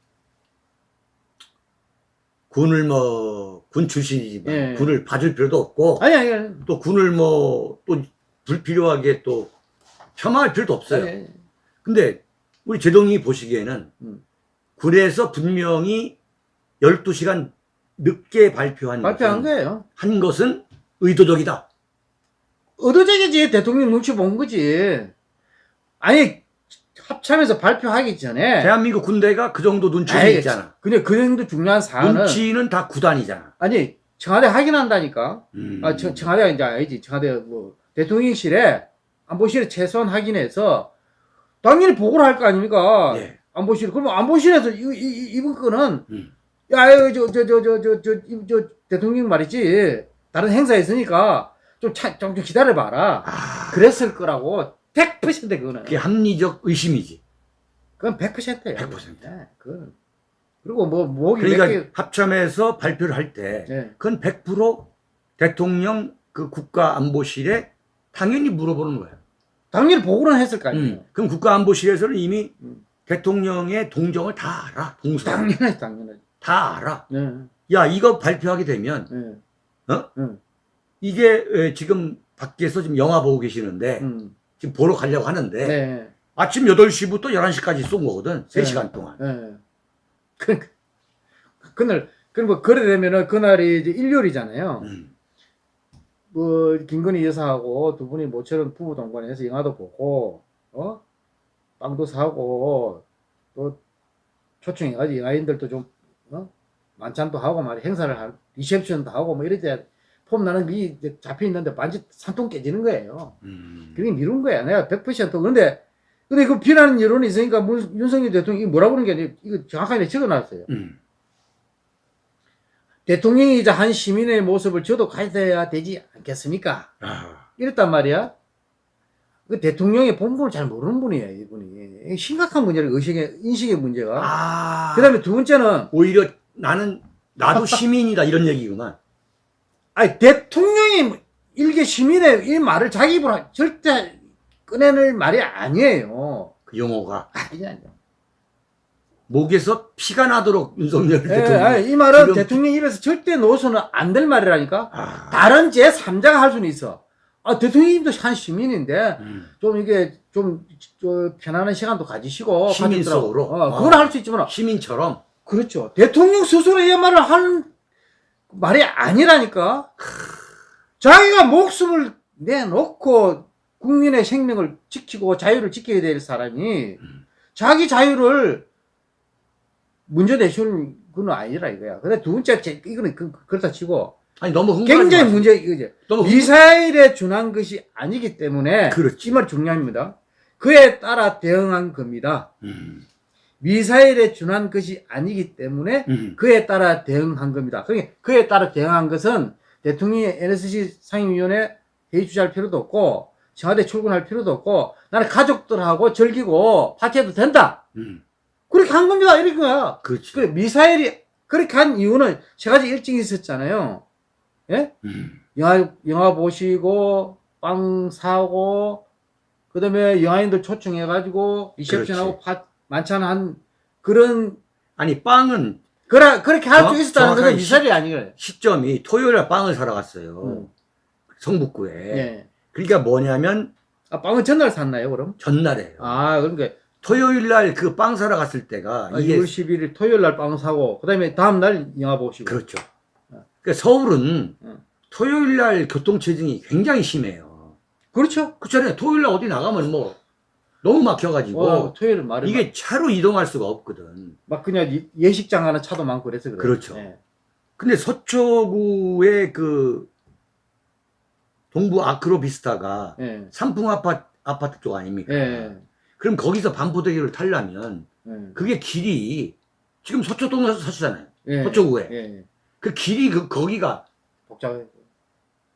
군을 뭐, 군 출신이지만, 예. 군을 봐줄 필요도 없고, 아니 아니 아니. 또 군을 뭐, 또 불필요하게 또 폄하할 필요도 없어요. 아니, 근데 우리 제동님이 보시기에는 음. 군에서 분명히 12시간 늦게 발표한, 발표한 것은, 거예요. 한 것은 의도적이다. 의도적이지 대통령 눈치 본 거지. 아니 합참에서 발표하기 전에 대한민국 군대가 그 정도 눈치는 아이, 있잖아. 근데 그 정도 중요한 사안은 눈치는 다 구단이잖아. 아니 청와대 확인한다니까. 음. 아, 청, 청와대가 이제 알지. 청와대 뭐 대통령실에 안보실에 최소한 확인해서 당연히 보고를 할 거 아닙니까? 예. 안보실. 그러면 안보실에서 이, 이, 이- 이번 거는 음. 야, 이거 저, 저, 저, 저, 저, 저, 이- 저, 대통령 말이지. 다른 행사 있으니까 좀, 차, 좀, 좀 기다려봐라. 아, 그랬을 거라고. 100% 그거는. 그게 합리적 의심이지. 그건 100%예요. 100%. 네, 그건. 그리고 뭐, 목이 그러니까 몇 개. 합참에서 발표를 할 때, 네. 그건 100% 대통령 그 국가안보실에 당연히 물어보는 거야. 당연히 보고는 했을 거 아니에요. 음. 그럼 국가안보실에서는 이미 음. 대통령의 동정을 다 알아. 동선. 당연하지, 당연하지. 다 알아. 네. 야, 이거 발표하게 되면, 네. 어? 음. 이게 에, 지금 밖에서 지금 영화 보고 계시는데, 음. 지금 보러 가려고 하는데, 네. 아침 8시부터 11시까지 쏜 거거든. 네. 3시간 동안. 예. 그, 그날, 그리고 그래 되면은 그날이 이제 일요일이잖아요. 음. 뭐, 김건희 여사하고 두 분이 모처럼 부부 동반해서 영화도 보고, 어? 빵도 사고, 또 초청해가지고 영화인들도 좀, 어? 만찬도 하고 말이야. 행사를 할, 리셉션도 하고 뭐 이럴 때, 폼 나는 게 잡혀 있는데 반지 산통 깨지는 거예요. 음. 그게 미룬 거야. 내가 100% 그런데, 근데 그 비난 여론이 있으니까 문- 윤석열 대통령이 뭐라고 그러는 게 아니라 이거 정확하게 적어 놨어요. 음. 대통령이자 한 시민의 모습을 저도 가져야 되지 않겠습니까? 아, 이랬단 말이야. 그 대통령의 본분을 잘 모르는 분이에요, 이분이. 심각한 문제를 의식의, 인식의 문제가. 아. 그 다음에 두 번째는, 오히려 나는, 나도 시민이다, 이런 얘기구만. 아니, 대통령이 일개 시민의 이 말을 자기 입으로 절대 꺼내낼 말이 아니에요. 그 용어가. 아니, 아니요. 목에서 피가 나도록 윤석열 예, 대통령. 아니, 이 말은 지금- 대통령 입에서 절대 놓아서는 안 될 말이라니까? 아. 다른 제3자가 할 수는 있어. 아, 대통령님도 한 시민인데, 음. 좀 이게 좀, 저 편안한 시간도 가지시고. 시민 가족들하고. 속으로? 어, 그건 아. 할수 있지만, 시민처럼. 그렇죠. 대통령 스스로 이 말을 하는 말이 아니라니까. 자기가 목숨을 내놓고 국민의 생명을 지키고 자유를 지켜야 될 사람이 자기 자유를 문제 내시는 건 아니라 이거야. 근데 두 번째, 제- 이거는 그, 그렇다 치고 아니, 너무 굉장히. 문제, 이거죠. 너무 흥- 미사일에 준한 것이 아니기 때문에 그렇지. 이말 중요합니다. 그에 따라 대응한 겁니다. 음. 미사일에 준한 것이 아니기 때문에 음. 그에 따라 대응한 겁니다. 그게 그에 따라 대응한 것은 대통령이 NSC 상임위원회 회의 주재할 필요도 없고 청와대 출근할 필요도 없고 나는 가족들하고 즐기고 파티해도 된다. 음. 그렇게 한 겁니다. 이런 거야. 그렇지. 그 미사일이 그렇게 한 이유는 세 가지 일정이 있었잖아요. 예? 음. 영화 영화 보시고 빵 사고 그다음에 영화인들 초청해가지고 리셉션하고 파, 만찬 한 그런 아니, 빵은 그라 그렇게 할수 정확- 있었다는 것은 미사일이 아니에요. 시점이 토요일에 빵을 사러 갔어요. 음. 성북구에. 예. 그러니까 뭐냐면 아, 빵은 전날 샀나요, 그럼? 전날에요. 아, 그러니까 토요일 날 그 빵 사러 갔을 때가 아, 이게 6월 11일 토요일 날 빵 사고 그다음에 다음 날 영화 보시고. 그렇죠. 그러니까 서울은 응. 토요일 날 교통 체증이 굉장히 심해요. 그렇죠. 그렇잖아요. 토요일 날 어디 나가면 뭐 너무 막혀가지고 어, 토요일 말에 이게 차로 이동할 수가 없거든. 막 그냥 이- 예식장 가는 차도 많고 그래서 그래요. 그렇죠. 예. 근데 서초구의 그 동부 아크로비스타가 예. 삼풍 아파트, 아파트 쪽 아닙니까? 예. 그럼 거기서 반포대교를 타려면 예. 그게 길이 지금 서초동에서 사시잖아요. 예. 서초구에. 예. 그 길이 그 거기가 복잡해.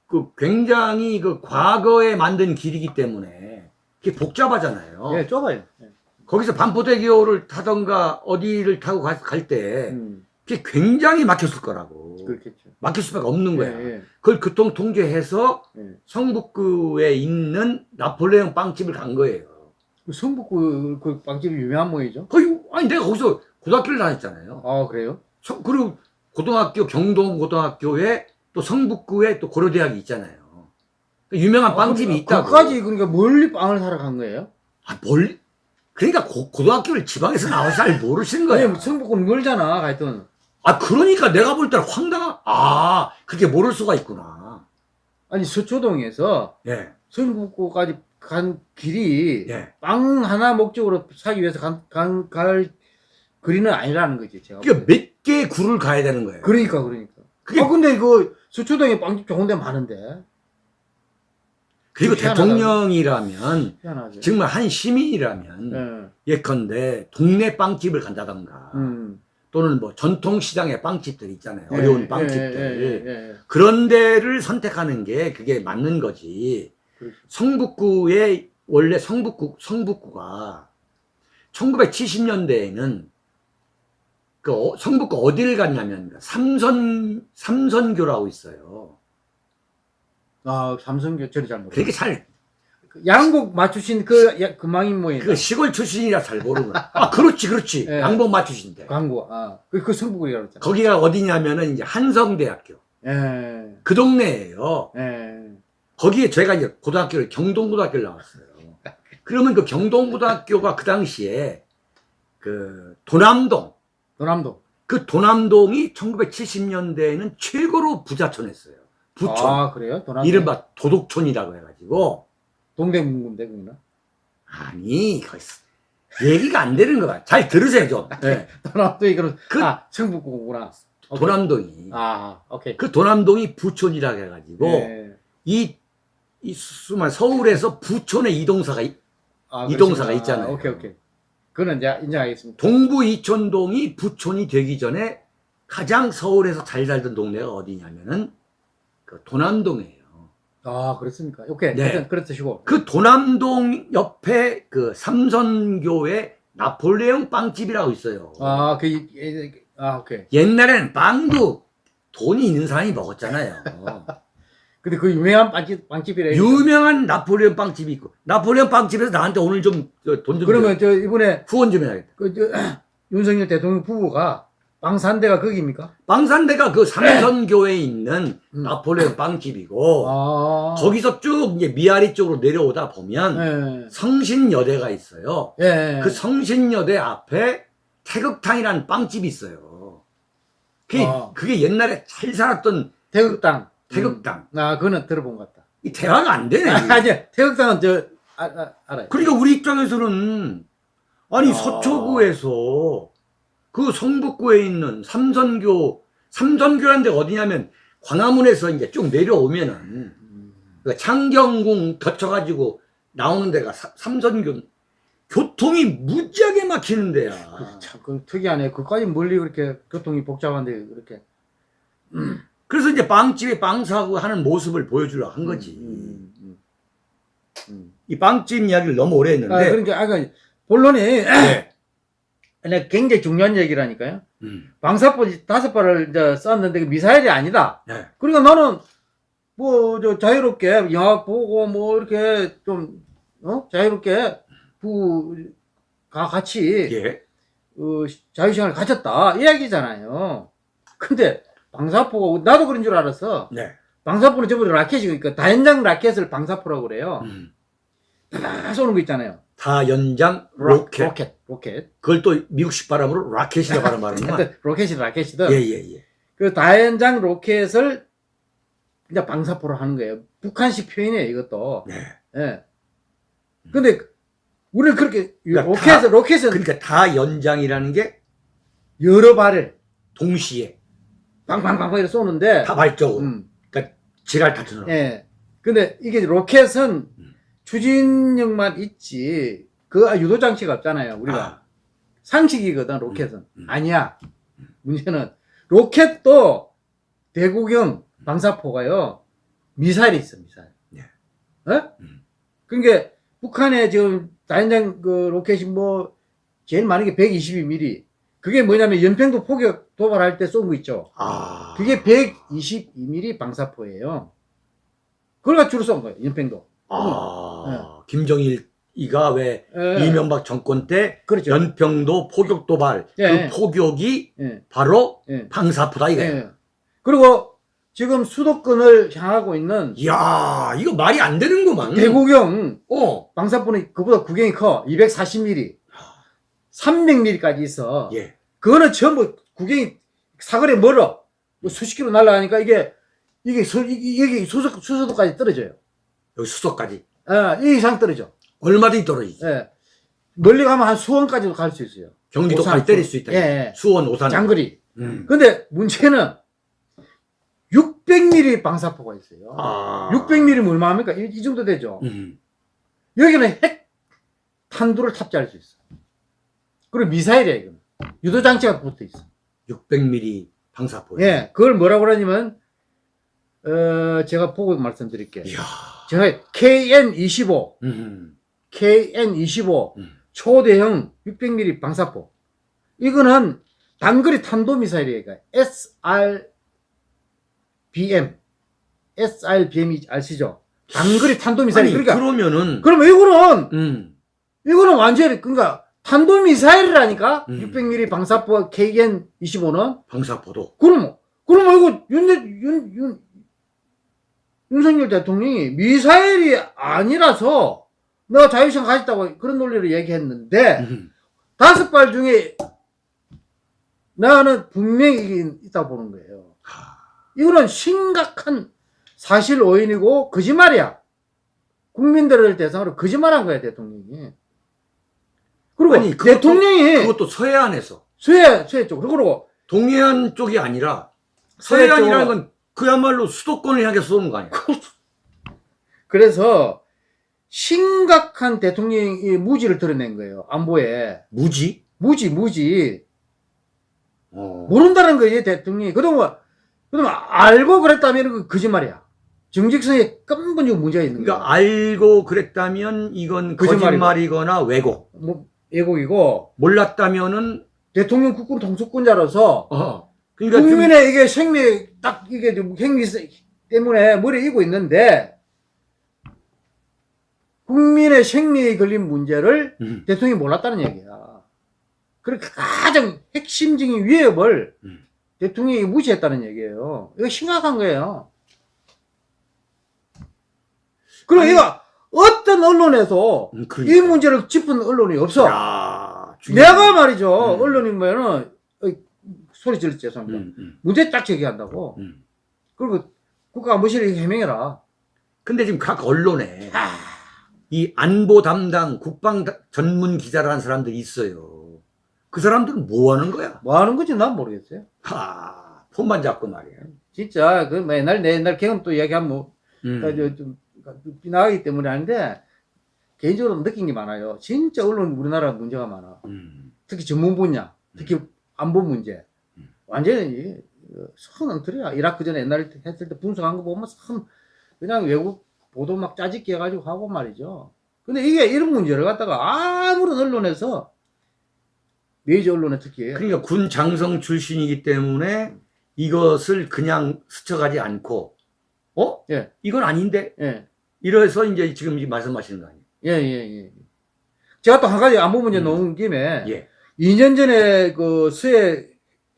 그 굉장히 그 과거에 만든 길이기 때문에 그게 복잡하잖아요. 예, 좁아요. 예. 거기서 반포대교를 타던가 어디를 타고 갈때 음, 그게 굉장히 막혔을 거라고. 그렇겠죠. 막힐 수밖에 없는 거야. 예, 예. 그걸 교통 통제해서 예. 성북구에 있는 나폴레옹 빵집을 간 거예요. 그 성북구 그 빵집이 유명한 모이죠? 거기 아니 내가 거기서 고등학교를 다녔잖아요. 아, 그래요? 성- 그리고 고등학교 경동 고등학교에 또 성북구에 또 고려대학이 있잖아요. 그 유명한 빵집이 아, 있다고. 거기까지 그러니까 멀리 빵을 사러 간 거예요? 아, 뭘? 그러니까 고, 고등학교를 지방에서 나와서 잘 모르시는 거야. 아니, 성북구는 멀잖아, 하여튼. 아, 그러니까 내가 볼 때는 황당한, 아, 그게 모를 수가 있구나. 아니, 서초동에서 예, 성북구까지 간 길이 예. 빵 하나 목적으로 사기 위해서 간, 간, 갈 거리는 아니라는 거지, 제가. 그게 볼 때. 몇 개의 굴을 가야 되는 거예요. 그러니까, 그러니까. 그게- 아, 근데 그 서초동에 빵집 좋은 데 많은데. 그리고. 대통령이라면, 희한하지. 정말 한 시민이라면, 예. 예컨대 동네 빵집을 간다던가, 음. 또는 뭐 전통시장의 빵집들 있잖아요. 예, 어려운 예, 빵집들. 예, 예, 예. 그런 데를 선택하는 게 그게 맞는 거지. 그렇죠. 성북구의 원래 성북구 성북구가 1970년대에는 그 어- 성북구 어디를 갔냐면 삼선 삼선교라고 있어요. 아, 삼성교 저리 잘 모르. 그렇게 잘그 양복 맞추신 그, 야, 그 망인 모임. 그 시골 출신이라 잘 모르는. 아 그렇지 그렇지 예. 양복 맞추신데 광고. 아, 그, 그 성북이라고 했잖아. 거기가 어디냐면은 이제 한성대학교 예. 그 동네예요. 예. 거기에 제가 이제 고등학교를 경동고등학교를 나왔어요. 그러면 그 경동고등학교가 그 당시에 그 도남동 도남도. 그 도남동이 1970년대에는 최고로 부자촌했어요. 부촌. 아, 그래요? 도남도. 이른바 도덕촌이라고 해가지고 동대문구인데, 거기는? 아니 거기서 얘기가 안 되는 거야. 잘 들으세요 좀. 예. 도남도 이거는, 그- 아, 성북구구나. 오케이. 도남동이 아, 오케이. 그 도남동이 부촌이라고 해가지고 예. 이, 이 수만 서울에서 부촌의 이동사가 이- 아, 이동사가 그렇구나. 있잖아요. 오케이, 오케이. 그거는 이제 인정하겠습니다. 동부 이촌동이 부촌이 되기 전에 가장 서울에서 잘 살던 동네가 어디냐면은 그 도남동이에요. 아, 그렇습니까? 오케이. 네. 그렇듯이고. 그 도남동 옆에 그 삼선교회 나폴레옹 빵집이라고 있어요. 아, 그, 아, 오케이. 옛날에는 빵도 돈이 있는 사람이 먹었잖아요. 근데 그 유명한 빵집, 빵집이래. 유명한 나폴레옹 빵집이 있고 나폴레옹 빵집에서 나한테 오늘 좀 돈좀 그러면 저 이번에 후원 좀 해야겠다. 그, 저, 윤석열 대통령 부부가 빵산대가 거기입니까? 빵산대가 그 삼선교회에 있는 음. 나폴레옹 빵집이고 아. 거기서 쭉 이제 미아리 쪽으로 내려오다 보면 예. 성신여대가 있어요. 예. 그 성신여대 앞에 태극탕이라는 빵집이 있어요. 그게, 아. 그게 옛날에 잘 살았던 태극당. 태극당. 음. 아, 그거는 들어본 것 같다. 이 대화가 안 되네. 아, 아니, 태극당은 저, 아, 아, 알아요. 그러니까 우리 입장에서는 아니 아. 서초구에서 그 성북구에 있는 삼선교 삼선교라는 데가 어디냐면 광화문에서 이제 쭉 내려오면은 음. 그 창경궁 거쳐가지고 나오는 데가 사- 삼선교 교통이 무지하게 막히는 데야. 그 참, 그 특이하네. 그까지 멀리 그렇게 교통이 복잡한데, 그렇게. 그래서 이제 빵집에 빵 사고 하는 모습을 보여주려고 한 거지. 음, 음, 음. 이 빵집 이야기를 너무 오래 했는데. 아, 그러니까, 아까, 본론이, 네. 근데 굉장히 중요한 얘기라니까요. 음. 방사포 다섯 발을 이제 쐈는데 그 미사일이 아니다. 네. 그러니까 나는 뭐 저 자유롭게 영화 보고 뭐 이렇게 좀 어? 자유롭게 부가 같이 예. 어, 자유 시간을 가졌다 이 이야기잖아요. 근데 방사포가 나도 그런 줄 알았어. 네. 방사포는 다 라켓이니까 다연장 라켓을 방사포라고 그래요. 음. 다 쏘는 거 있잖아요. 다연장 로- 로켓. 로켓. 로켓. 그걸 또 미국식 발음으로 라켓이라고 하는. 하여튼 로켓이든 라켓이든 예, 예, 예. 그 다연장 로켓을 이제 방사포로 하는 거예요. 북한식 표현이에요, 이것도. 네. 예. 근데 우리는 그렇게 그러니까 로켓 다- 로켓은 그러니까 다연장이라는 게 여러 발을 동시에 빵빵빵빵 이렇게 쏘는데 다발적으로 음, 지랄 타처럼. 예. 근데 이게 로켓은 음. 추진력만 있지 그 유도 장치가 없잖아요. 우리가 아, 상식이거든 로켓은 음, 음. 아니야. 문제는 로켓도 대구경 방사포가요 미사일이 있어 미사일. 네. 어? 음. 그러니까 북한에 지금 다연장 그 로켓이 뭐 제일 많은 게 122mm. 그게 뭐냐면 연평도 포격 도발할 때 쏜 거 있죠. 아. 그게 122mm 방사포예요. 그걸 가지고 쏜 거예요, 연평도. 아, 김정일이가 왜 예. 이명박 정권 때 그렇죠. 연평도 포격 도발 예. 그 포격이 예. 바로 예. 방사포다 이거야. 예. 그리고 지금 수도권을 향하고 있는 이야, 이거 말이 안 되는구만. 대구경 어. 방사포는 그보다 구경이 커. 240mm. 300mm까지 있어. 예. 그거는 전부 구경이 사거리 멀어. 뭐 수십 킬로 날아가니까 이게, 이게, 수, 이게 수소, 수소도까지 떨어져요. 여기 수도까지 아, 이 이상 떨어져. 얼마든지 떨어지지. 예. 멀리 가면 한 수원까지도 갈 수 있어요. 경기도까지 때릴 수 있다. 예, 예. 수원, 오산. 장거리. 음. 근데 문제는 600mm 방사포가 있어요. 아. 600mm면 얼마입니까? 이, 이 정도 되죠. 음. 여기는 핵 탄두를 탑재할 수 있어. 그리고 미사일이야, 이거는. 유도 장치가 붙어 있어. 600mm 방사포. 예, 그걸 뭐라고 그러냐면, 어, 제가 보고 말씀드릴게요. 이야. 제가 KN25, 음. KN25 음. 초대형 600mm 방사포. 이거는 단거리 탄도미사일이에요. 그러니까 SRBM. SRBM이 아시죠? 단거리 탄도미사일. 아니, 그러니까, 그러면은 그러면 이거는, 음. 이거는 완전히, 그러니까, 탄도미사일이라니까? 음. 600mm 방사포 KN25는? 방사포도. 그러면, 그러면 이거 윤, 윤, 윤, 윤석열 대통령이 미사일이 아니라서 내가 자유시간 가졌다고 그런 논리를 얘기했는데, 음. 다섯 발 중에 나는 분명히 있다고 보는 거예요. 하. 이거는 심각한 사실 오인이고 거짓말이야. 국민들을 대상으로 거짓말한 거야, 대통령이. 그리고 아니, 그것도- 대통령이 그것도 서해안에서 수해, 수해 쪽으로. 그리고 동해안 쪽이 아니라 서해 서해안이라는. 건 그야말로 수도권을 향해서 쏘는 거 아니야? 그래서 심각한 대통령이 무지를 드러낸 거예요. 안보에. 무지? 무지, 무지. 어. 모른다는 거예요, 대통령이. 그러면, 그러면 알고 그랬다면 그 거짓말이야. 정직성에根本적 문제가 있는 거야. 그러니까 알고 그랬다면 이건. 거짓말이거나 왜곡. 뭐, 예국이고, 몰랐다면은 대통령 국군 통수권자로서, 어. 그러니까 좀- 국민의 이게 생명, 딱 이게 좀 행위 때문에 머리에 이고 있는데, 국민의 생명에 걸린 문제를 음. 대통령이 몰랐다는 얘기야. 그렇게 가장 핵심적인 위협을 음. 대통령이 무시했다는 얘기예요. 이거 심각한 거예요. 그리고 아니- 이거 어떤 언론에서 음, 이 그러니까. 문제를 짚은 언론이 없어. 야. 내가 말이죠. 음. 언론이면은 소리 질렀지 죄송합니다. 음, 음, 문제 딱 제기한다고. 음. 그리고 국가안보실이 해명해라. 근데 지금 각 언론에 아, 이 안보 담당 국방 다- 전문 기자라는 사람들이 있어요. 그 사람들은 뭐 하는 거야? 뭐 하는 건지 난 모르겠어요. 하, 폰만 잡고 말이야. 진짜 그뭐 옛날 내 옛날 경험 또 이야기하면 뭐 음. 그러니까 저, 좀 나가기 때문에 하는데 개인적으로 느낀 게 많아요. 진짜 언론 우리나라 문제가 많아. 음. 특히 전문 분야, 특히 안보 문제. 음. 완전히 선 엉터리야. 이라크 전에 옛날에 했을 때 분석한 거 보면 참 그냥 외국 보도 막 짜집기 해가지고 하고 말이죠. 근데 이게 이런 문제를 갖다가 아무런 언론에서 메이저 언론에 특히 그러니까 군 장성 출신이기 때문에 이것을 그냥 스쳐가지 않고, 어? 예. 이건 아닌데? 예. 이래서 이제 지금 이 말씀하시는 거 아니에요? 예, 예, 예. 제가 또 한 가지 안보 문제 음. 놓은 김에 예. 2년 전에 그 수해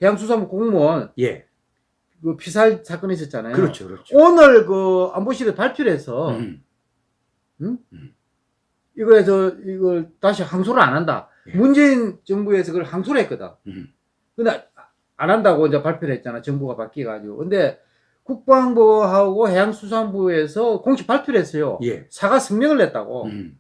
해양수산부 공무원 예. 그 피살 사건이 있었잖아요. 그렇죠, 그렇죠. 오늘 그 안보실에 발표를 해서 음. 이거에서 이걸 다시 항소를 안 한다. 예. 문재인 정부에서 그걸 항소를 했거든. 음. 근데 안 한다고 이제 발표를 했잖아. 정부가 바뀌어가지고. 근데 국방부하고 해양수산부에서 공식 발표를 했어요. 예. 사과 성명을 냈다고. 음.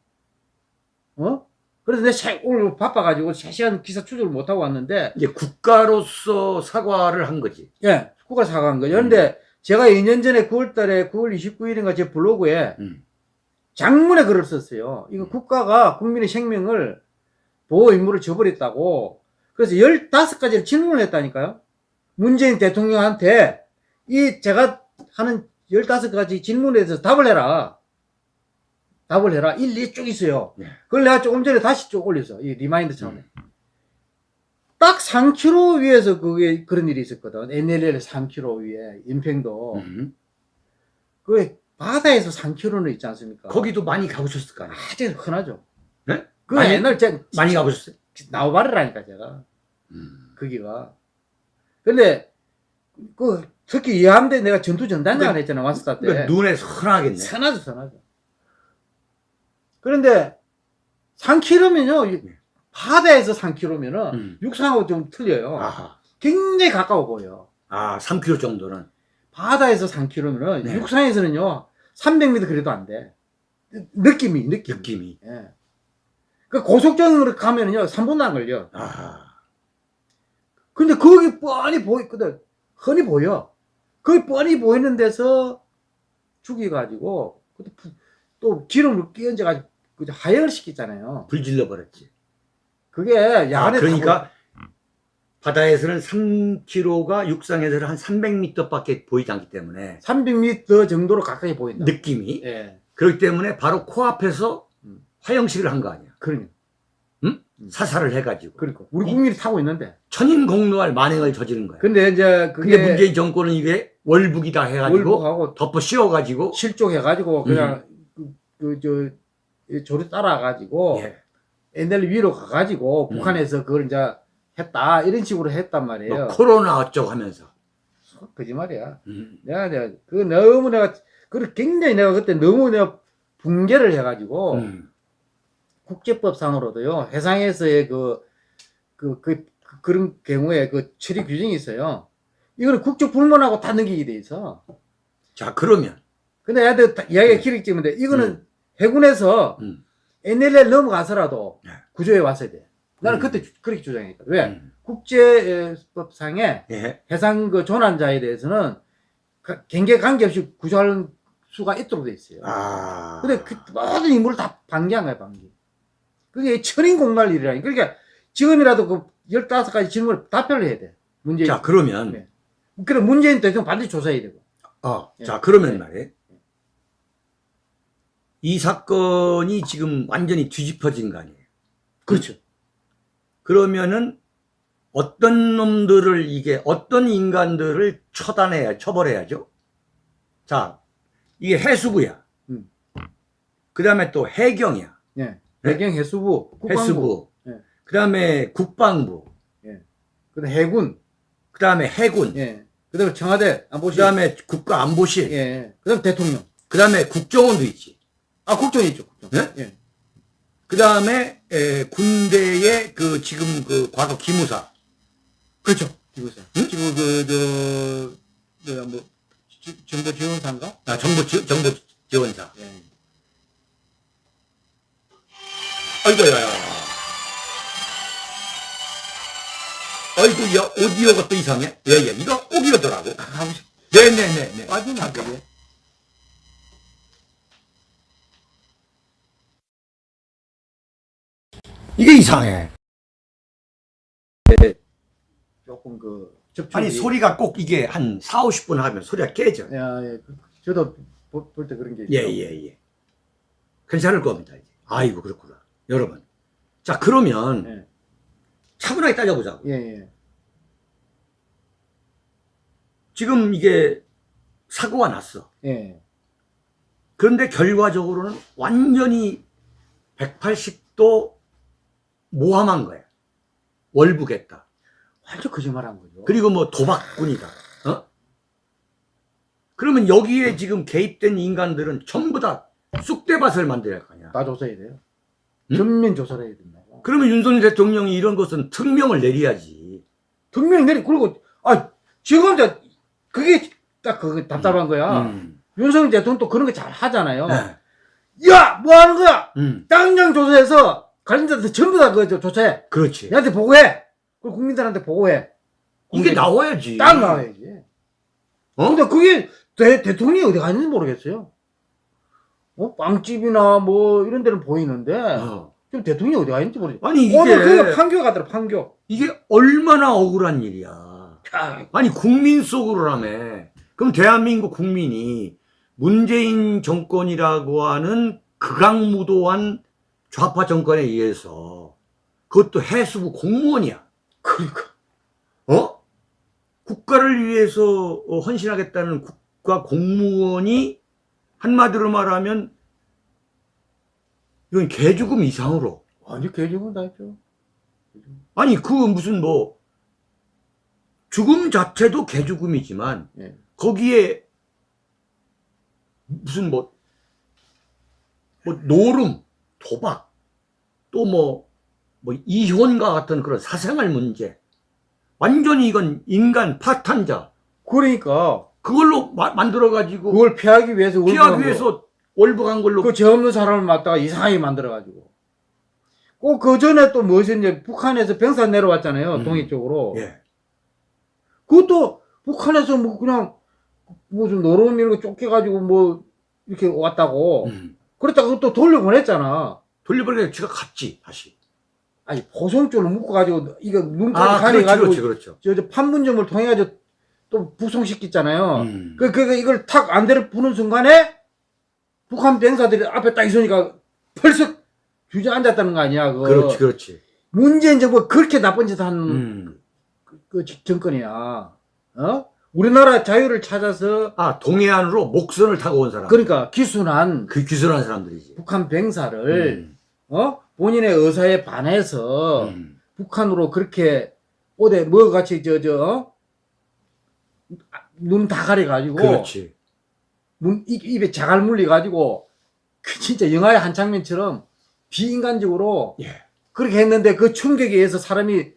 어? 그래서 내 세- 오늘 바빠가지고 3시간 기사 추적을 못하고 왔는데, 이제 국가로서 사과를 한 거지. 예, 국가 사과한 거죠. 그런데 제가 2년 전에 9월 달에 9월 29일인가 제 블로그에 음. 장문의 글을 썼어요. 이거 국가가 국민의 생명을 보호 의무를 저버렸다고. 그래서 15가지를 질문을 했다니까요. 문재인 대통령한테 이 제가 하는 15가지 질문에 대해서 답을 해라. 답을 해라. 일일이 쭉 있어요. 네. 그걸 내가 조금 전에 다시 쭉 올렸어. 이 remind처럼. 딱 3km 위에서 그게 그런 일이 있었거든. NLL 3km 위에 연평도. 음. 그 바다에서 3km는 있지 않습니까? 거기도 많이 가보셨을 거 아니에요? 아주 흔하죠. 네? 그 많이- 옛날 제가 많이 가보셨어요? 나우바르라니까 제가 음. 거기가. 근데 그 특히 이함대 내가 전투 전단장을 그- 했잖아 왔을 때. 눈에 선하겠네. 선하죠 선하죠. 그런데 3km면요 네. 바다에서 3km면은 음. 육상하고 좀 틀려요. 아하. 굉장히 가까워 보여. 아, 3km 정도는. 바다에서 3km면은 네. 육상에서는요 300m 그래도 안 돼. 느낌이 느낌. 느낌이. 예. 그 고속정으로 가면은요, 3분도 안 걸려. 아하. 근데 거기 뻔히 보이거든. 흔히 보여. 거기 뻔히 보이는 데서 죽여가지고, 또 기름을 끼얹어가지고, 그저 하역을 시키잖아요. 불 질러 버렸지. 그게 아, 야간에 그러니까 바다에서는 3km가 육상에서는 한 300m밖에 보이지 않기 때문에 300m 정도로 가까이 보인다. 느낌이 예. 그렇기 때문에 바로 코앞에서 음. 화형식을 한 거 아니야. 그러니까. 사살을 해가지고 그러니까. 우리 이- 국민이 타고 있는데. 천인 공노할 만행을 저지른 거야. 근데 이제 그게 근데 문재인 정권은 이게 월북이다 해가지고 월북하고 덮어 씌워가지고 실족해가지고, 그냥, 그, 그, 저, 이 조를 따라가지고, 예. NL 위로 가가지고 음. 북한에서 그걸 이제 했다 이런 식으로 했단 말이에요. 뭐 코로나 어쩌고 하면서 거짓말이야. 음. 내가 내가 그 너무 내가 그 굉장히 내가 그때 너무 내가 붕괴를 해가지고 음. 국제법상으로도요 해상에서의 그 그, 그, 그, 그런 경우에 그 처리 규정이 있어요. 이거는 국적 불문하고 다 넘기게 돼 있어. 자 그러면 근데 이야기가 음. 길게 찍는데 이거는 음. 해군에서 음. NLL 넘어가서라도 네. 구조해 왔어야 돼. 나는 음. 그때 주- 그렇게 주장했거든. 왜? 음. 국제법상에 예. 해상 그 조난자에 대해서는 가- 경계 관계없이 구조할 수가 있도록 돼 있어요. 아. 근데 그 모든 인물을 다 방기한 거야, 방기. 그게 천인 공갈 일이라니. 그러니까 지금이라도 그 15가지 질문을 답변을 해야 돼. 문재인. 자 그러면 네. 그래, 문재인 대통령 반드시 조사해야 되고. 어, 예. 자 그러면 네. 말이에요. 이 사건이 지금 완전히 뒤집어진 거 아니에요. 그렇죠. 그러면은 어떤 놈들을 이게 어떤 인간들을 처단해야 처벌해야죠. 자 이게 해수부야. 음. 그 다음에 또 해경이야. 예. 네? 배경 해수부, 국방부, 해수부. 예. 그 다음에 국방부. 그다음 해군, 그 다음에 해군. 예. 그 다음에 청와대 그 안보실, 다음에 국가안보실. 예. 그 다음 대통령. 그 다음에 국정원도 있지. 아, 국정이 있죠, 국정. 네? 예. 그 다음에 군대의 그 지금 그 과거 기무사. 그렇죠. 이거죠. 응? 지금 그, 저, 뭐야, 뭐, 지- 정보 지원사인가? 아, 정보, 지, 정보 지원사. 예. 아이고, 야, 야. 아이고, 야, 오디오가 또 이상해? 예, 예. 이거 꼭 이러더라고. 가고 싶, 네네네네. 빠지면 안 되게. 이게 이상해. 조금 그, 접촉이. 아니, 소리가 꼭 이게 한 4, 50분 하면 소리가 깨져. 야, 예. 그- 저도 볼 때 그런 게 있죠. 예, 예, 예. 괜찮을 겁니다, 이제. 아이고, 그렇구나. 여러분. 자, 그러면 예. 차분하게 따져보자고. 예, 예. 지금 이게 사고가 났어. 예. 그런데 결과적으로는 완전히 180도 모함한 거야. 월북했다. 완전 거짓말 한 거죠. 그리고 뭐 도박꾼이다. 어? 그러면 여기에 지금 개입된 인간들은 전부 다 쑥대밭을 만들어야 할거 아니야. 다 조사해야 돼요. 음? 전면 조사를 해야 된다고. 그러면 윤석열 대통령이 이런 것은 특명을 내려야지. 분명히 내리 그리고 아 지금 그게 딱그 답답한 거야. 음. 윤석열 대통령 또 그런 거 잘 하잖아요. 네. 야, 뭐 하는 거야? 음. 당장 조사해서 관련자들 전부 다그 조사해. 그렇지. 얘한테 보고해. 그리고 국민들한테 보고해. 이게 나와야지. 딱 나와야지. 어? 근데 그게 대, 대통령이 어디 갔는지 모르겠어요. 어? 빵집이나 뭐 이런 데는 보이는데 어. 지금 대통령이 어디 갔는지 모르겠어요. 아니 이게 오늘 그 판교 가더라 판교. 이게 얼마나 억울한 일이야. 아니 국민 속으로라며. 그럼 대한민국 국민이 문재인 정권이라고 하는 극악무도한 좌파 정권에 의해서 그것도 해수부 공무원이야. 그러니까. 어? 국가를 위해서 어, 헌신하겠다는 국가 공무원이 한마디로 말하면 이건 개죽음 이상으로 개죽은 다 했죠. 아니 그 무슨 뭐 죽음 자체도 개죽음이지만 예. 거기에 무슨 뭐, 뭐 노름, 도박, 또 뭐, 뭐 이혼과 같은 그런 사생활 문제. 완전히 이건 인간 파탄자. 그러니까 그걸로 마- 만들어가지고 그걸 피하기 위해서 피하기 위해서 월북한 걸로. 그 죄 없는 사람을 맡다가 이상하게 만들어가지고. 꼭 그 전에 또 무엇이 이제 북한에서 병사 내려왔잖아요. 음. 동해 쪽으로. 예. 그것도 북한에서 뭐 그냥 뭐 좀 노름 이런 거 쫓겨가지고 뭐 이렇게 왔다고. 음. 그랬다가 그것도 돌려보냈잖아. 돌려버리니까 지가 갔지, 다시. 아니 포송줄을 묶어가지고 이거 눈까지 아, 가려가지고 그렇지, 그렇죠. 저, 저 판문점을 통해가지고 또 북송시켰잖아요. 음. 그, 그, 그 이걸 탁 안대를 부는 순간에 북한 병사들이 앞에 딱 있으니까 벌써 주저앉았다는 거 아니야. 그거. 그렇지, 그렇지. 문재인 정부가 그렇게 나쁜 짓 한 음. 그 정권이야. 어? 우리나라 자유를 찾아서 아, 동해안으로 목선을 타고 온 사람. 그러니까 기순한 그 기술한 사람들이지. 북한 병사를 음. 어? 본인의 의사에 반해서 음. 북한으로 그렇게 어디 뭐 같이 저 저 눈 다 가려 가지고 그렇지. 눈 입, 입에 자갈 물려가지고 그 진짜 영화의 한 장면처럼 비인간적으로 예. 그렇게 했는데 그 충격에 의해서 사람이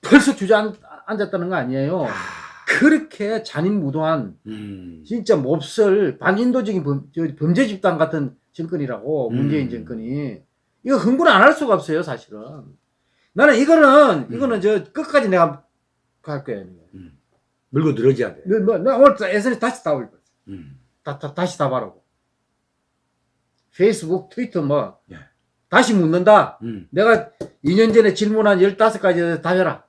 벌써 주저앉았다는 거 아니에요. 그렇게 잔인무도한 음. 진짜 몹쓸 반인도적인 범, 저 범죄 집단 같은 정권이라고 음. 문재인 정권이 이거 흥분 안 할 수가 없어요 사실은 나는 이거는 음. 이거는 저 끝까지 내가 갈 거야 물고 늘어져야 돼. 너, 너, 나 오늘 SNS 다시 다 올려 음. 다, 다, 다시 다 바라고 페이스북 트위터 뭐 예. 다시 묻는다 음. 내가 2년 전에 질문한 15가지 답해라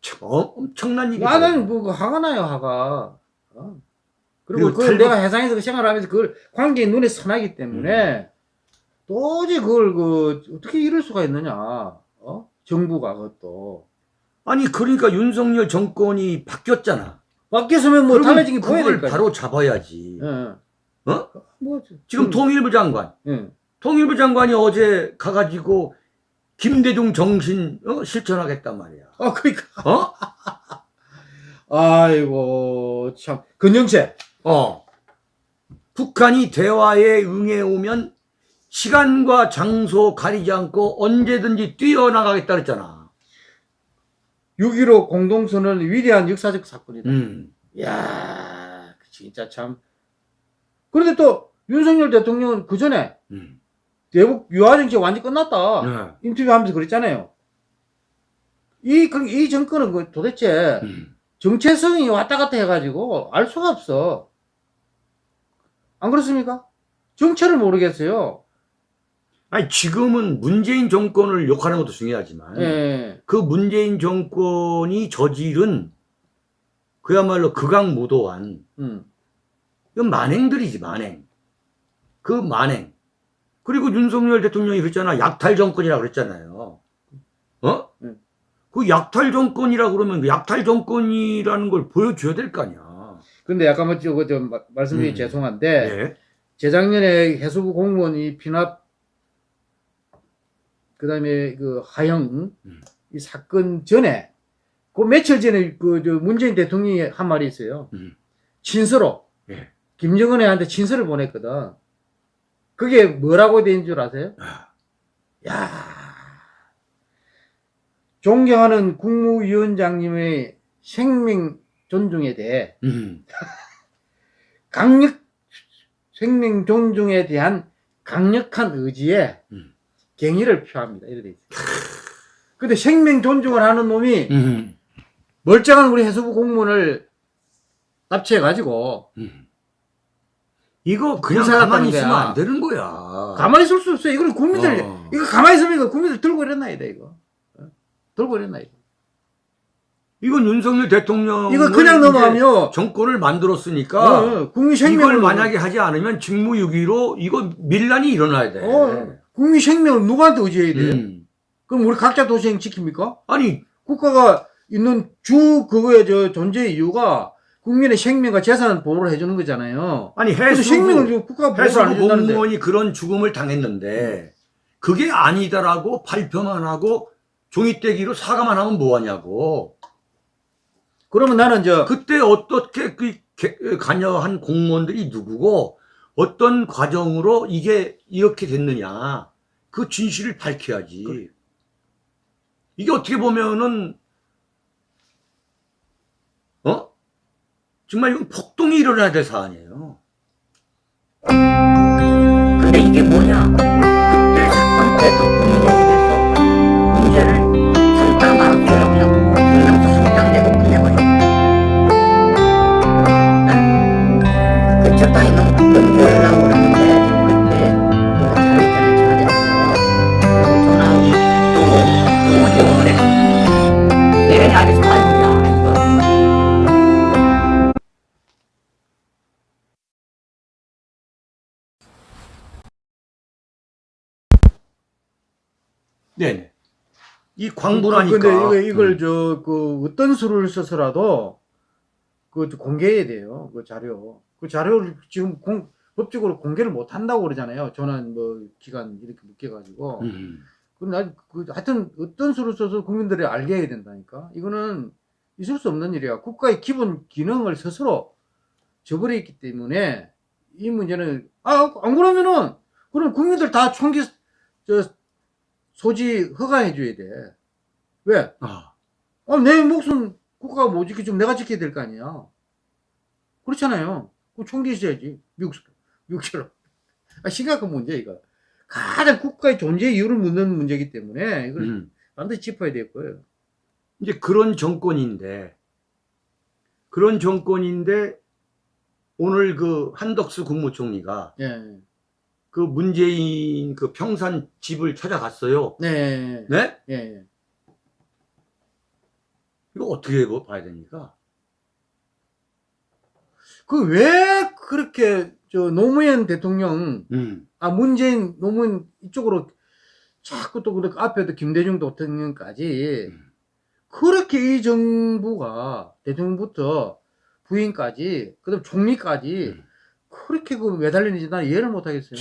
참 어, 엄청난 일이 나는 뭐 화가 나요 화가 어. 그리고 그걸 탈북- 내가 해상에서 그 생활하면서 그걸 관계에 눈에 선하기 때문에 음. 도저히 그걸 그 어떻게 이럴 수가 있느냐 어? 정부가 그것도 아니 그러니까 윤석열 정권이 바뀌었잖아. 바뀌었으면 뭐 달라진 게 보여야 그걸 될거 바로 잡아야지. 예. 어? 뭐 지금 음, 통일부 장관, 예. 통일부 장관이 어제 가가지고 김대중 정신 어? 실천하겠단 말이야. 아 그러니까 어? 아이고 참 근영채 어. 북한이 대화에 응해오면 시간과 장소 가리지 않고 언제든지 뛰어나가겠다 그랬잖아. 6.15 공동선언은 위대한 역사적 사건이다 음. 이야 진짜 참 그런데 또 윤석열 대통령은 그 전에 음. 대북 유화 정책 완전 끝났다 네. 인터뷰 하면서 그랬잖아요 이, 그- 이 정권은 그 도대체 음. 정체성이 왔다 갔다 해가지고 알 수가 없어 안 그렇습니까? 정체를 모르겠어요 아니 지금은 문재인 정권을 욕하는 것도 중요하지만 예. 그 문재인 정권이 저지른 그야말로 극악무도한 음. 이건 만행들이지 만행 그 만행 그리고 윤석열 대통령이 그랬잖아 약탈 정권이라고 그랬잖아요 어? 음. 그 약탈 정권이라고 그러면 그 약탈 정권이라는 걸 보여줘야 될 거 아니야 근데 약간 뭐 저거 좀 마- 말씀드리기 음. 죄송한데 예. 재작년에 해수부 공무원이 피납 그다음에 그 하영 음. 이 사건 전에 그 며칠 전에 그저 문재인 대통령이 한 말이 있어요. 음. 친서로 예. 김정은한테 친서를 보냈거든. 그게 뭐라고 된 줄 아세요? 아, 야 존경하는 국무위원장님의 생명 존중에 대해 음, 강력 생명 존중에 대한 강력한 의지에 음. 경의를 표합니다. 이래 돼 있어요. 근데 생명 존중을 하는 놈이 음, 멀쩡한 우리 해수부 공무원을 납치해 가지고 음. 이거 그냥 가만히 있으면. 안 되는 거야. 가만히 있을 수 없어요. 이걸 국민들 어. 이거 가만히 있으면 이거 국민들 들고 일어나야 돼 이거. 어? 들고 일어나야 돼. 이건 윤석열 대통령 이거 그냥 넘어가면 정권을 만들었으니까 어, 어, 국민 생명을 이걸 만약에 하지 않으면 직무유기로 이거 밀란이 일어나야 돼. 어, 국민 생명을 누구한테 의지해야 돼? 음. 그럼 우리 각자 도생 지킵니까? 아니 국가가 있는 주 그거의 저 존재 이유가 국민의 생명과 재산 보호를 해주는 거잖아요. 아니 해수부, 생명을 국가가 보호를 안 해수부 해준다는데. 공무원이 그런 죽음을 당했는데 그게 아니다라고 발표만 하고 종이떼기로 사과만 하면 뭐하냐고. 그러면 나는 저 그때 어떻게 그 개- 관여한 공무원들이 누구고 어떤 과정으로 이게 이렇게 됐느냐 그 진실을 밝혀야지. 이게 어떻게 보면은 어 정말 이건 폭동이 일어나야 될 사안이에요. 근데 이게 뭐냐? 네네. 이 광분하니까. 근데 이거, 이걸 음. 저그 어떤 수를 써서라도 그 공개해야 돼요. 그 자료. 그 자료를 지금 공, 법적으로 공개를 못 한다고 그러잖아요. 전환 뭐 기간 이렇게 묶여 가지고. 음. 그럼 나, 그, 하여튼 어떤 수를 써서 국민들이 알게 해야 된다니까. 이거는 있을 수 없는 일이야. 국가의 기본 기능을 스스로 저버렸기 때문에 이 문제는, 아, 안 그러면은, 그럼 국민들 다 총기, 저, 소지 허가해 줘야 돼. 왜? 아, 아, 내 목숨 국가가 못 지켜주면 내가 지켜야 될 거 아니야. 그렇잖아요. 그 총기 있어야지. 미국, 미국처럼. 아, 심각한 문제, 이거. 가장 국가의 존재 이유를 묻는 문제이기 때문에 이걸 음. 반드시 짚어야 될 거예요. 이제 그런 정권인데 그런 정권인데 오늘 그 한덕수 국무총리가 예. 그 문재인 그 평산 집을 찾아갔어요. 네. 네? 예. 예. 이거 어떻게 뭐 봐야 됩니까? 그 왜 그렇게 저 노무현 대통령 음. 아 문재인 노무현 이쪽으로 자꾸 또 그렇게 앞에도 김대중 대통령까지 음. 그렇게 이 정부가 대통령부터 부인까지 그다음 총리까지 음. 그렇게 그 매달리는지 난 이해를 못 하겠어요.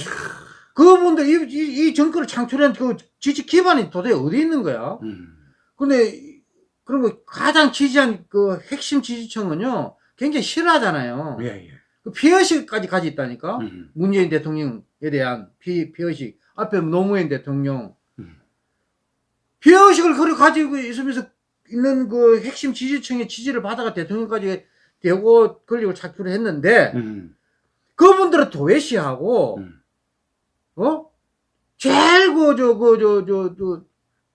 그분들 이, 이, 이 정권을 창출한 그 지지 기반이 도대체 어디 있는 거야? 음. 근데 이- 그런 거 가장 지지한 그 핵심 지지층은요 굉장히 싫어하잖아요. 예, 예. 그 피해의식까지 가지 있다니까. 음. 문재인 대통령에 대한 피, 피해의식. 앞에 노무현 대통령. 음. 피해의식을 그래 가지고 있으면서 있는 그 핵심 지지층의 지지를 받아가 대통령까지 되고 권력을 착취를 했는데, 음. 그분들은 도외시하고, 음. 어? 제일 그, 저, 그, 저, 저, 저,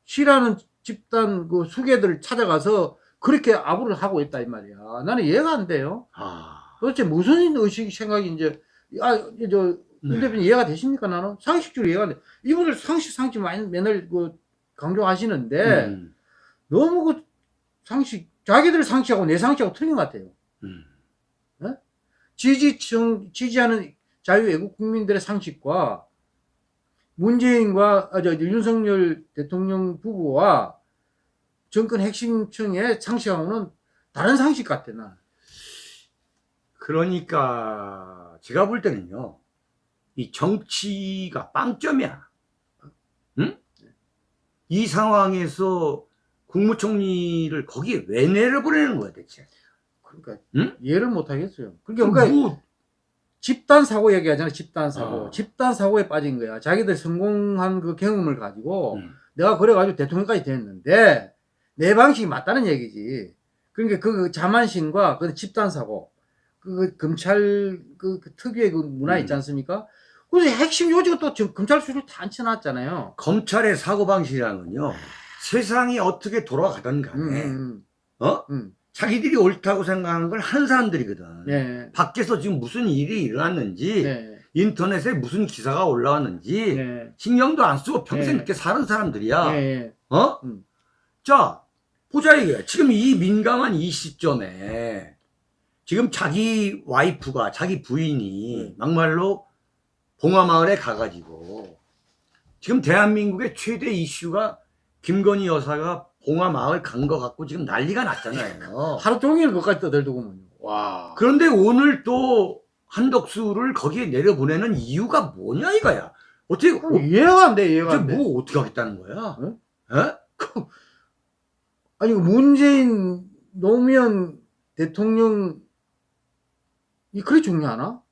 싫어하는 집단 그 수계들을 찾아가서 그렇게 아부를 하고 있다, 이 말이야. 나는 이해가 안 돼요. 아. 도대체 무슨 의식, 생각이 이제, 아, 저, 네. 윤 대표님 이해가 되십니까, 나는? 상식적으로 이해가 안 돼. 이분들 상식, 상식 많이 맨날 그 강조하시는데, 음. 너무 그 상식, 자기들 상식하고 내 상식하고 틀린 것 같아요. 음. 지지층, 지지하는 자유애국 국민들의 상식과 문재인과, 아, 저, 윤석열 대통령 부부와 정권 핵심층의 상식하고는 다른 상식 같아, 나. 그러니까 제가 볼 때는요. 이 정치가 빵점이야. 응? 이 상황에서 국무총리를 거기에 왜 내려보내는 거야 대체? 그러니까 응? 이해를 못 하겠어요. 그러니까, 그러니까 뭐 집단 사고 얘기하잖아. 집단 사고. 어. 집단 사고에 빠진 거야. 자기들 성공한 그 경험을 가지고 음. 내가 그래가지고 대통령까지 됐는데 내 방식이 맞다는 얘기지. 그러니까 그 자만심과 그 집단 사고, 그, 그 검찰 그, 그 특유의 그 문화 있지 음. 않습니까? 그래서 핵심 요지가 또 지금 검찰 수를 다 앉혀놨잖아요. 검찰의 사고 방식이라는 건요, 세상이 어떻게 돌아가든 간에, 음, 어? 음, 자기들이 옳다고 생각하는 걸 하는 사람들이거든. 음. 네. 밖에서 지금 무슨 일이 일어났는지, 네. 인터넷에 무슨 기사가 올라왔는지, 네. 신경도 안 쓰고 평생 네. 이렇게 사는 사람들이야. 네. 어? 음. 자, 보자 이게. 지금 이 민감한 이 시점에 지금 자기 와이프가 자기 부인이 음. 막말로 봉화마을에 가가지고 지금 대한민국의 최대 이슈가 김건희 여사가 봉화마을 간 거 갖고 지금 난리가 났잖아요. 하루 종일 그것까지 떠들더구먼요. 와. 그런데 오늘 또 한덕수를 거기에 내려보내는 이유가 뭐냐 이거야. 어떻게 그럼 이해가 안 돼, 이해가 안 돼. 뭐 어떻게 하겠다는 거야? 응? 에? 아니, 그 문재인, 노무현 대통령, 이 그래 중요하나?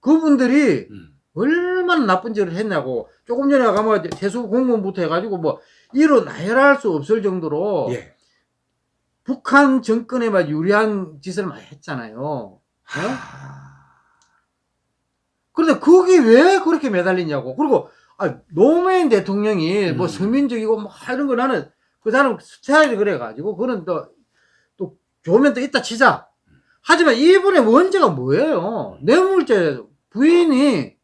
그분들이 음. 얼마나 나쁜 짓을 했냐고. 조금 전에 아까 뭐, 세수 공무원부터 해가지고 뭐, 이로 나열할 수 없을 정도로 예. 북한 정권에 막 유리한 짓을 많이 했잖아요. 하... 그런데 그게 왜 그렇게 매달리냐고. 그리고, 아, 노무현 대통령이 뭐 음. 서민적이고 뭐 이런 거 나는 그 사람 스타일이 그래가지고, 그는 또, 또 좋으면 또 이따 치자. 하지만 이분의 원죄가 뭐예요? 뇌물죄, 부인이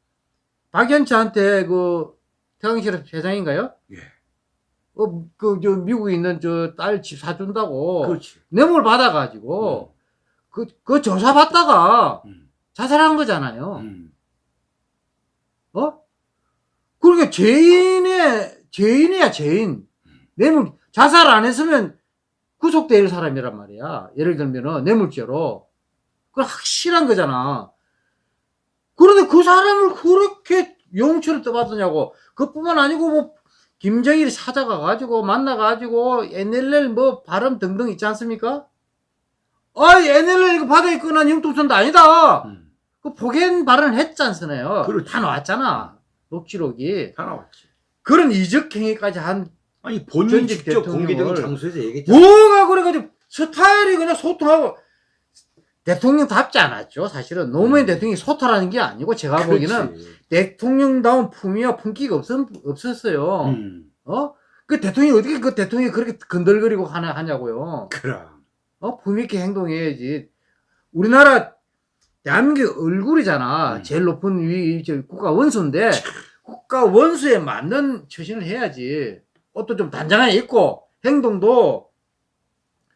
박연차한테 그, 태광실업 회장인가요? 예. 어, 그, 저, 미국에 있는 저 딸 집 사준다고. 그렇지. 뇌물 받아가지고, 그, 그 조사 받다가 음. 자살한 거잖아요. 음. 어? 그러니까 죄인의, 죄인이야, 죄인. 뇌물, 자살 안 했으면 구속될 사람이란 말이야. 예를 들면은 뇌물죄로. 그 확실한 거잖아. 그런데 그 사람을 그렇게 용처럼 떠받드냐고. 그뿐만 아니고 뭐, 김정일이 찾아가가지고, 만나가지고, NLL 뭐, 발음 등등 있지 않습니까? 아, NLL 이거 바다에 끄는 융통선도 아니다! 음. 그 폭행 발언을 했지 않습니까? 다 나왔잖아. 녹취록이. 다 나왔지. 그런 이적 행위까지 한 아니 본인 직접 대통령을- 공개적인 장소에서 얘기했잖아. 뭐가 그래가지고 스타일이 그냥 소통하고 대통령답지 않았죠. 사실은 노무현 음. 대통령이 소탈하는 게 아니고 제가 보기에는 그렇지. 대통령다운 품위와 품기가 없, 없었어요. 음. 어? 그 대통령이 어떻게 그 대통령이 그렇게 건들거리고 하냐, 하냐고요. 그럼. 어? 품위 있게 행동해야지. 우리나라 대한민국 얼굴이잖아. 음. 제일 높은 위, 저 국가 원수인데 국가 원수에 맞는 처신을 해야지. 옷도 좀 단정하게 입고 행동도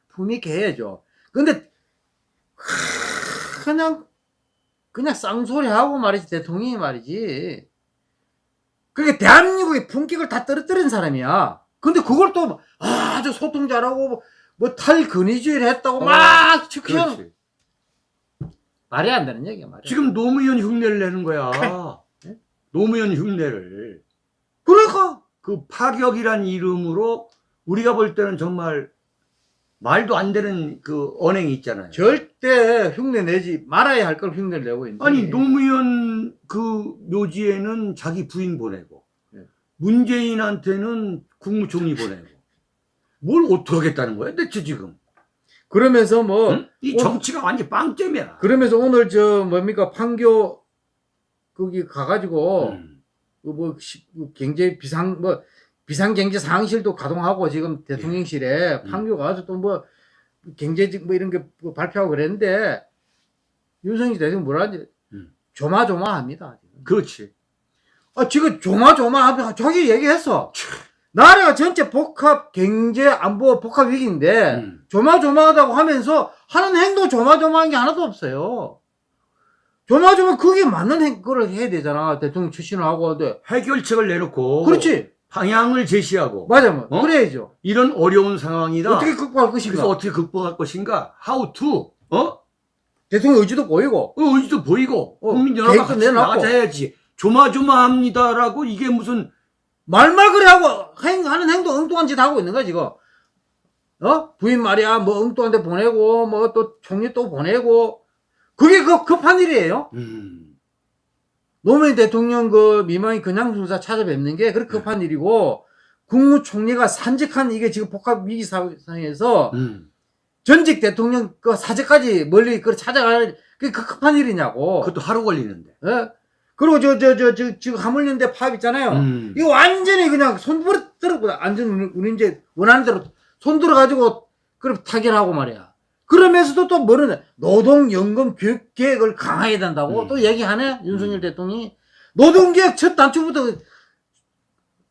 품위 있게 해야죠. 근데 그냥 그냥 쌍소리하고 말이지 대통령이 말이지. 그게 대한민국의 품격을 다 떨어뜨린 사람이야. 근데 그걸 또 아주 소통 잘하고 뭐 탈근위주의를 했다고 어, 막 그렇지. 말이 안 되는 얘기야 말이야. 지금 노무현 흉내를 내는 거야. 네? 노무현 흉내를. 그러니까 그 파격이란 이름으로 우리가 볼 때는 정말 말도 안 되는 그 언행이 있잖아요. 절대 흉내 내지 말아야 할 걸 흉내를 내고 있는. 아니 노무현 그 묘지에는 자기 부인 보내고 네. 문재인한테는 국무총리 보내고 뭘 어떻게 하겠다는 거야 대체 지금 그러면서 뭐 응? 이 어. 정치가 완전 빵점이야 그러면서 오늘 저 뭡니까 판교 거기 가가지고 음. 그 경제 비상 뭐 비상 경제 상황실도 가동하고 지금 대통령실에 음. 판교 가서 또뭐 경제직 뭐 이런 게뭐 발표하고 그랬는데 윤석열 대통령 뭐라 하지? 음. 조마조마합니다. 지금. 그렇지 아 지금 조마조마하면 저기 얘기했어. 나라가 전체 복합 경제 안보 복합 위기인데 음. 조마조마하다고 하면서 하는 행동 조마조마한 게 하나도 없어요. 조마조마 그게 맞는 행, 거를 해야 되잖아. 대통령 출신을 하고. 근데 해결책을 내놓고 그렇지. 방향을 제시하고 맞아, 뭐. 어? 그래야죠. 이런 어려운 상황이다 어떻게 극복할 것인가? 그래서 어떻게 극복할 것인가 how to 어? 대통령 의지도 보이고. 어, 의지도 보이고 어, 국민 여러가 계획도 같이 내놨고. 나가자야지 조마조마합니다라고 이게 무슨 말말 그래 하고 행, 하는 행동 엉뚱한 짓 하고 있는 거야, 지금. 어? 부인 말이야, 뭐 엉뚱한 데 보내고, 뭐 또 총리 또 보내고. 그게 그 급한 일이에요. 음. 노무현 대통령 그 미망이 그냥 중사 찾아뵙는 게 그렇게 급한 일이고 국무총리가 산적한 이게 지금 복합 위기 상황에서 음. 전직 대통령 그 사제까지 멀리 그 찾아갈 그게 그 급한 일이냐고. 그것도 하루 걸리는데. 예? 그리고 저 저 저 저 지금 화물연대 파업 있잖아요. 음. 이거 완전히 그냥 손 들어 완전 우리- 우리 이제 원하는 대로 손 들어 가지고 그럼 타결하고 말이야. 그러면서도 또 뭐는 노동연금 교육 계획을 강화해야 된다고 음. 또 얘기하네 윤석열 대통령이 노동계획 첫 단추부터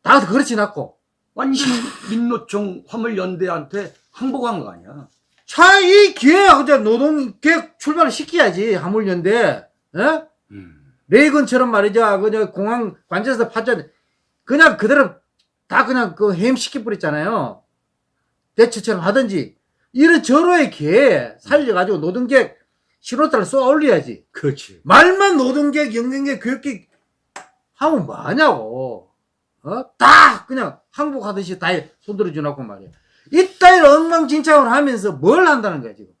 다 그렇지 않고 완전 민노총 화물연대한테 항복한 거 아니야. 자이 기회에 노동계획 출발을 시켜야지 화물연대 예? 음. 레이건처럼 말이죠. 그냥 공항 관제에서 파전 그냥 그대로 다 그냥 그 해임시켜 버렸잖아요. 대처처럼 하든지 이런 절호의 기회에 살려가지고 노동계획 신호탄을 쏘아 올려야지. 그렇지. 말만 노동계획, 연금계획, 교육계획 하면 뭐하냐고. 어? 다 그냥 항복하듯이 다 손들어 주놓고 말이야. 이따위로 엉망진창을 하면서 뭘 한다는 거야 지금.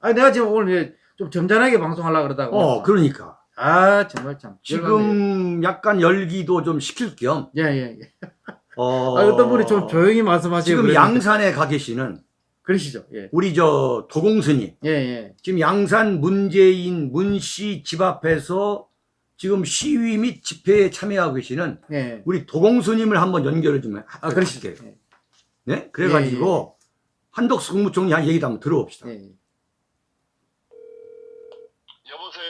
아 내가 지금 오늘 좀 점잖하게 방송하려고 그러다가 어, 그러니까. 아 정말 참 열받네요. 지금 약간 열기도 좀 식힐 겸, 예, 예, 예. 어, 아, 어떤 분이 좀 조용히 말씀하시고. 지금 그랬는데. 양산에 가 계시는 그러시죠. 예. 우리 저 도공스님, 예, 예. 지금 양산 문재인 문씨 집 앞에서 지금 시위 및 집회에 참여하고 계시는 예. 우리 도공스님을 한번 연결을 좀 아, 그러시죠. 할게요. 예. 네? 그래가지고 한덕수 국무총리 한 얘기도 한번 들어봅시다. 예. 예. 여보세요.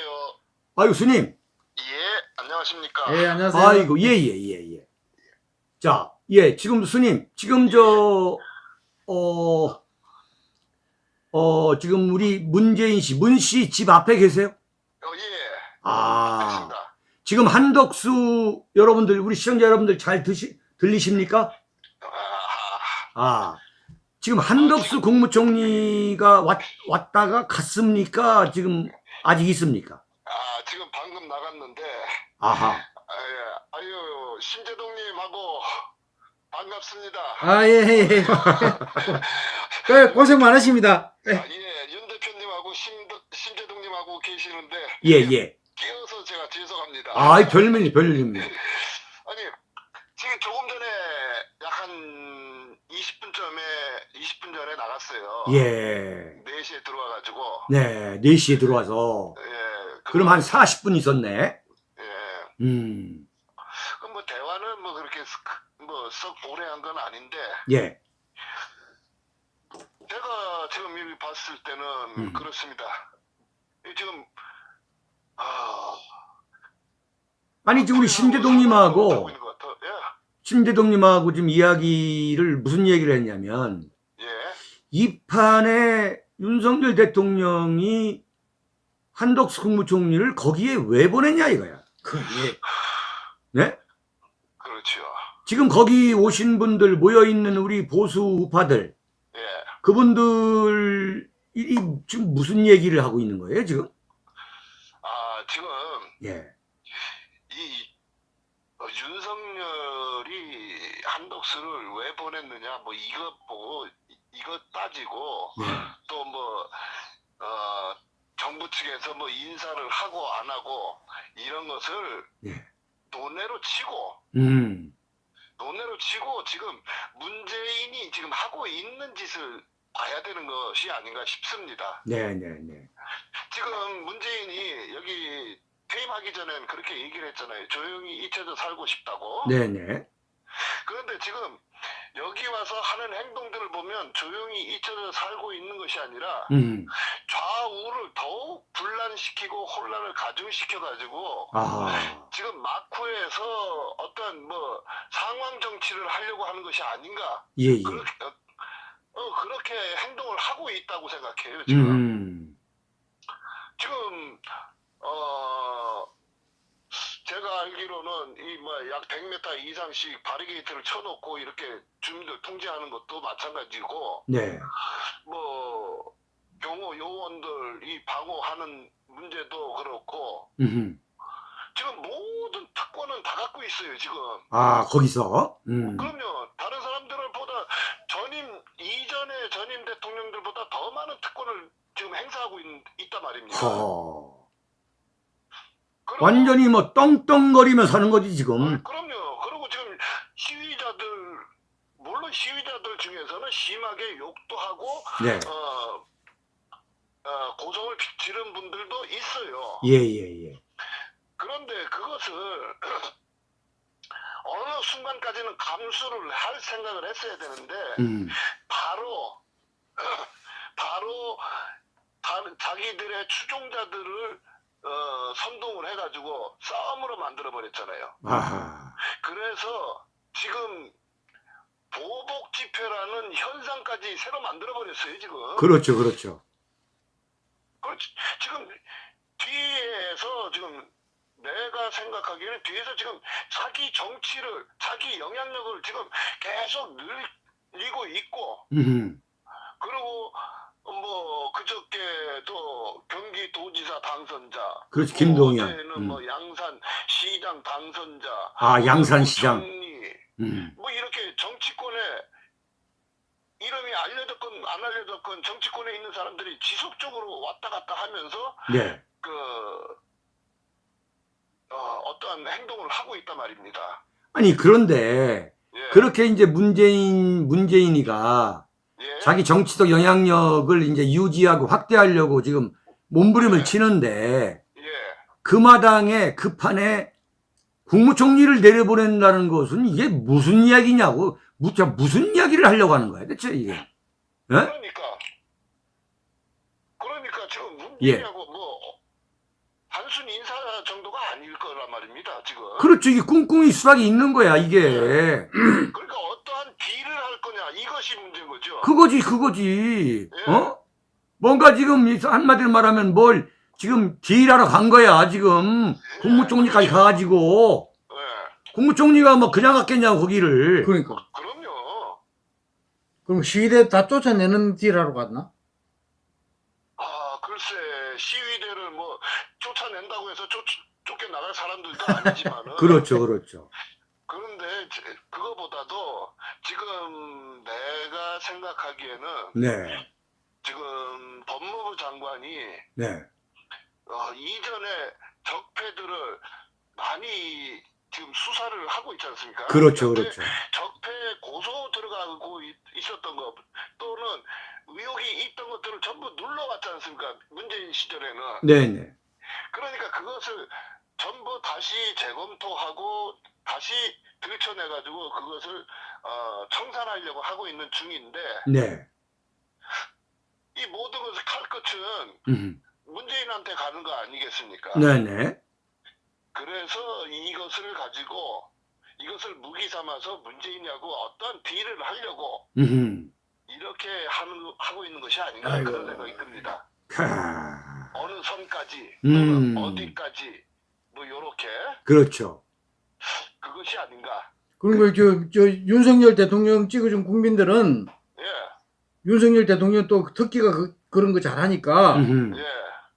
아이고, 스님. 예, 안녕하십니까. 예, 안녕하세요. 아이고, 예, 예, 예, 예. 자, 예, 지금 스님, 지금 저, 어, 어, 지금 우리 문재인 씨, 문 씨 집 앞에 계세요? 어, 예, 아, 알겠습니다. 지금 한덕수 여러분들, 우리 시청자 여러분들 잘 드시, 들리십니까? 아, 아, 지금 한덕수 국무총리가 왔, 왔다가 갔습니까? 지금 아직 있습니까? 아, 지금 방금 나갔는데, 아하. 아, 예, 아유, 신재동님하고 반갑습니다. 아, 예, 예, 예. 그 고생 많으십니다. 예. 아, 예, 윤 대표님하고 신, 신재동님하고 계시는데, 예, 예. 끼어서 제가 죄송합니다. 아이, 별일이 별일입니다. 아니, 지금 조금 전에 약 한 20분쯤에, 20분 전에 나갔어요. 예. 4시에 들어와가지고, 네, 4시에 들어와서. 예. 그- 그럼 한 40분 있었네. 예. 음, 그럼 뭐 대화는 뭐 그렇게 뭐썩 오래 한 건 아닌데 예. 제가 지금 이미 봤을 때는 음. 그렇습니다. 이 지금 아 아니, 지금 우리 하고 심재동님하고, 같아. 심재동님하고 지금 이야기를 무슨 얘기를 했냐면, 예, 예. 이 판에 윤석열 대통령이 한덕수 국무총리를 거기에 왜 보냈냐 이거야. 그, 예. 지금 거기 오신 분들 모여있는 우리 보수 우파들, 예, 그분들, 이, 이 지금 무슨 얘기를 하고 있는 거예요, 지금? 아 지금 예. 이 어, 윤석열이 한독수를 왜 보냈느냐 뭐 이거 보고 이- 이거 따지고 예. 또뭐 어, 정부 측에서 뭐 인사를 하고 안 하고 이런 것을 예. 논외로 치고 음, 논외로 치고 지금 문재인이 지금 하고 있는 짓을 봐야 되는 것이 아닌가 싶습니다. 네, 네, 네. 지금 문재인이 여기 퇴임하기 전엔 그렇게 얘기를 했잖아요. 조용히 잊혀져 살고 싶다고. 네, 네. 그런데 지금 여기 와서 하는 행동들을 보면 조용히 잊혀져 살고 있는 것이 아니라 음, 좌우를 더욱 분란시키고 혼란을 가중시켜 가지고 아하. 지금 마쿠에서 어떤 뭐 상황 정치를 하려고 하는 것이 아닌가 예, 예. 그렇게 어, 어, 그렇게 행동을 하고 있다고 생각해요 지금 음, 지금 어 제가 알기로는 이 뭐 약 100m 이상씩 바리게이트를 쳐놓고 이렇게 주민들 통제하는 것도 마찬가지고 네. 뭐 경호 요원들 이 방어하는 문제도 그렇고 음, 지금 모든 특권은 다 갖고 있어요 지금 아, 거기서? 음, 그럼요 다른 사람들보다 전임 이전의 전임 대통령들보다 더 많은 특권을 지금 지금 행사하고 있, 있단 말입니다. 허. 완전히 뭐 떵떵거리며 사는 거지 지금. 그럼요. 그리고 지금 시위자들 물론 시위자들 중에서는 심하게 욕도 하고 네. 어, 어, 고성을 지른 분들도 있어요. 예예 예. 그런데 그것을 어느 순간까지는 감수를 할 생각을 했어야 되는데 음. 바로 바로 자기들의 추종자들을 어, 선동을 해가지고 싸움으로 만들어 버렸잖아요. 아하. 그래서 지금 보복 집회라는 현상까지 새로 만들어 버렸어요 지금. 그렇죠 그렇죠. 그렇지. 지금 뒤에서 지금 내가 생각하기에는 뒤에서 지금 자기 정치를 자기 영향력을 지금 계속 늘리고 있고 음. 그리고 뭐 그저께 또 경기도지사 당선자 그렇지 뭐 김동연. 어제는 음. 뭐 양산 시장 당선자 아 양산 시장. 정리 음. 뭐 이렇게 정치권에 이름이 알려졌건 안 알려졌건 정치권에 있는 사람들이 지속적으로 왔다 갔다 하면서 네. 그 어, 떠한 행동을 하고 있단 말입니다. 아니 그런데 예. 그렇게 이제 문재인 문재인이가 예. 자기 정치적 영향력을 이제 유지하고 확대하려고 지금 몸부림을 치는데 예. 그 마당에 그 판에 국무총리를 내려보낸다는 것은 이게 무슨 이야기냐고 무, 자, 무슨 이야기를 하려고 하는 거야 대체 이게 예? 그러니까 그러니까 지금 예. 문재인하고 뭐 단순 인사 정도가 아닐 거란 말입니다. 지금. 그렇죠 이게 꿍꿍이 수락이 있는 거야 이게 그러니까 할 거냐 이것이 문제인 거죠. 그거지 그거지 예. 어 뭔가 지금 이 한마디로 말하면 뭘 지금 딜하러 간 거야 지금 국무총리까지 가가지고 예. 국무총리가 뭐 그냥 갔겠냐고 거기를 그러니까. 그럼요. 그럼 시위대 다 쫓아내는 딜하러 갔나? 아 글쎄 시위대를 뭐 쫓아낸다고 해서 쫓 쫓겨나갈 사람들도 아니지만은 그렇죠 그렇죠 그런데 제- 그거보다도 지금 내가 생각하기에는 네 지금 법무부 장관이 네. 어, 이전에 적폐들을 많이 지금 수사를 하고 있지 않습니까? 그렇죠 그렇죠 적폐 고소 들어가고 있, 있었던 것 또는 의혹이 있던 것들을 전부 눌러왔지 않습니까? 문재인 시절에는. 네네 그러니까 그것을 전부 다시 재검토하고 다시 들춰내가지고 그것을 어, 청산하려고 하고 있는 중인데 네 이 모든 것을 칼끝은 음. 문재인한테 가는 거 아니겠습니까? 네네 그래서 이것을 가지고 이것을 무기 삼아서 문재인하고 어떤 딜을 하려고 음. 이렇게 하는, 하고 있는 것이 아닌가 아이고. 그런 생각이 듭니다. 캬. 어느 선까지 음. 어디까지 뭐 요렇게 그렇죠 그것이 아닌가. 그리고 저, 저 윤석열 대통령 찍어준 국민들은 예, 윤석열 대통령 또 특기가 그, 그런 거 잘하니까 음. 예.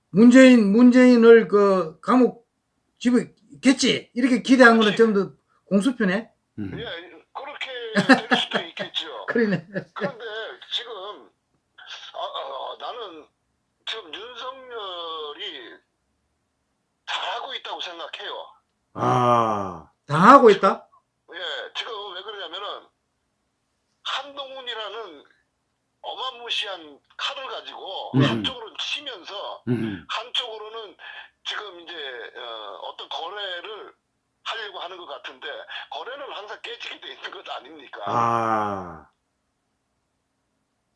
문재인 문재인을 그 감옥 집에 겠지 이렇게 기대한 거는. 전부 다 공수표네. 음. 예, 그렇게 될 수도 있겠죠. 그러네. 그런데 지금 아, 아, 나는 지금 윤석열이 잘하고 있다고 생각해요. 아다 하고 있다. 예, 지금 왜 그러냐면은 한동훈이라는 어마무시한 칼을 가지고 음. 한쪽으로는 치면서 음. 한쪽으로는 지금 이제 어, 떤 거래를 하려고 하는 것 같은데 거래는 항상 깨지게 돼 있는 것 아닙니까? 아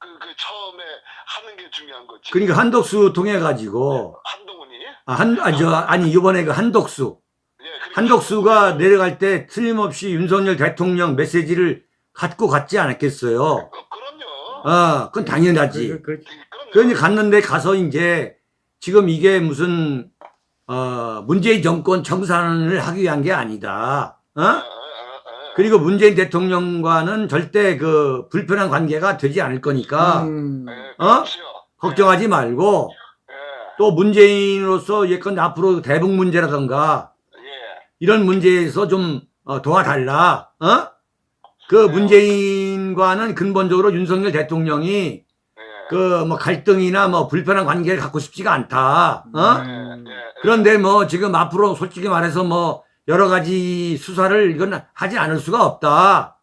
그, 그 처음에 하는 게 중요한 거지. 그러니까 한덕수 통해 가지고 한동훈이 아, 한, 아, 저, 아니, 이번에 그 한덕수. 예, 그러니까 한덕수가 내려갈 때 틀림없이 윤석열 대통령 메시지를 갖고 갔지 않았겠어요. 어, 그럼요. 아, 그건 당연하지. 그, 그. 그러니 갔는데 가서 이제 지금 이게 무슨, 어, 문재인 정권 청산을 하기 위한 게 아니다. 아, 어? 그리고 문재인 대통령과는 절대 그 불편한 관계가 되지 않을 거니까 음, 예, 어? 그렇죠. 걱정하지 말고 예, 또 문재인으로서 예컨대 앞으로 대북 문제라던가 예. 이런 문제에서 좀 어, 도와달라. 어? 그 문재인과는 근본적으로 윤석열 대통령이 예. 그뭐 갈등이나 뭐 불편한 관계를 갖고 싶지가 않다. 어? 음. 예, 예. 그런데 뭐 지금 앞으로 솔직히 말해서 뭐 여러 가지 수사를 이건 하지 않을 수가 없다. 아,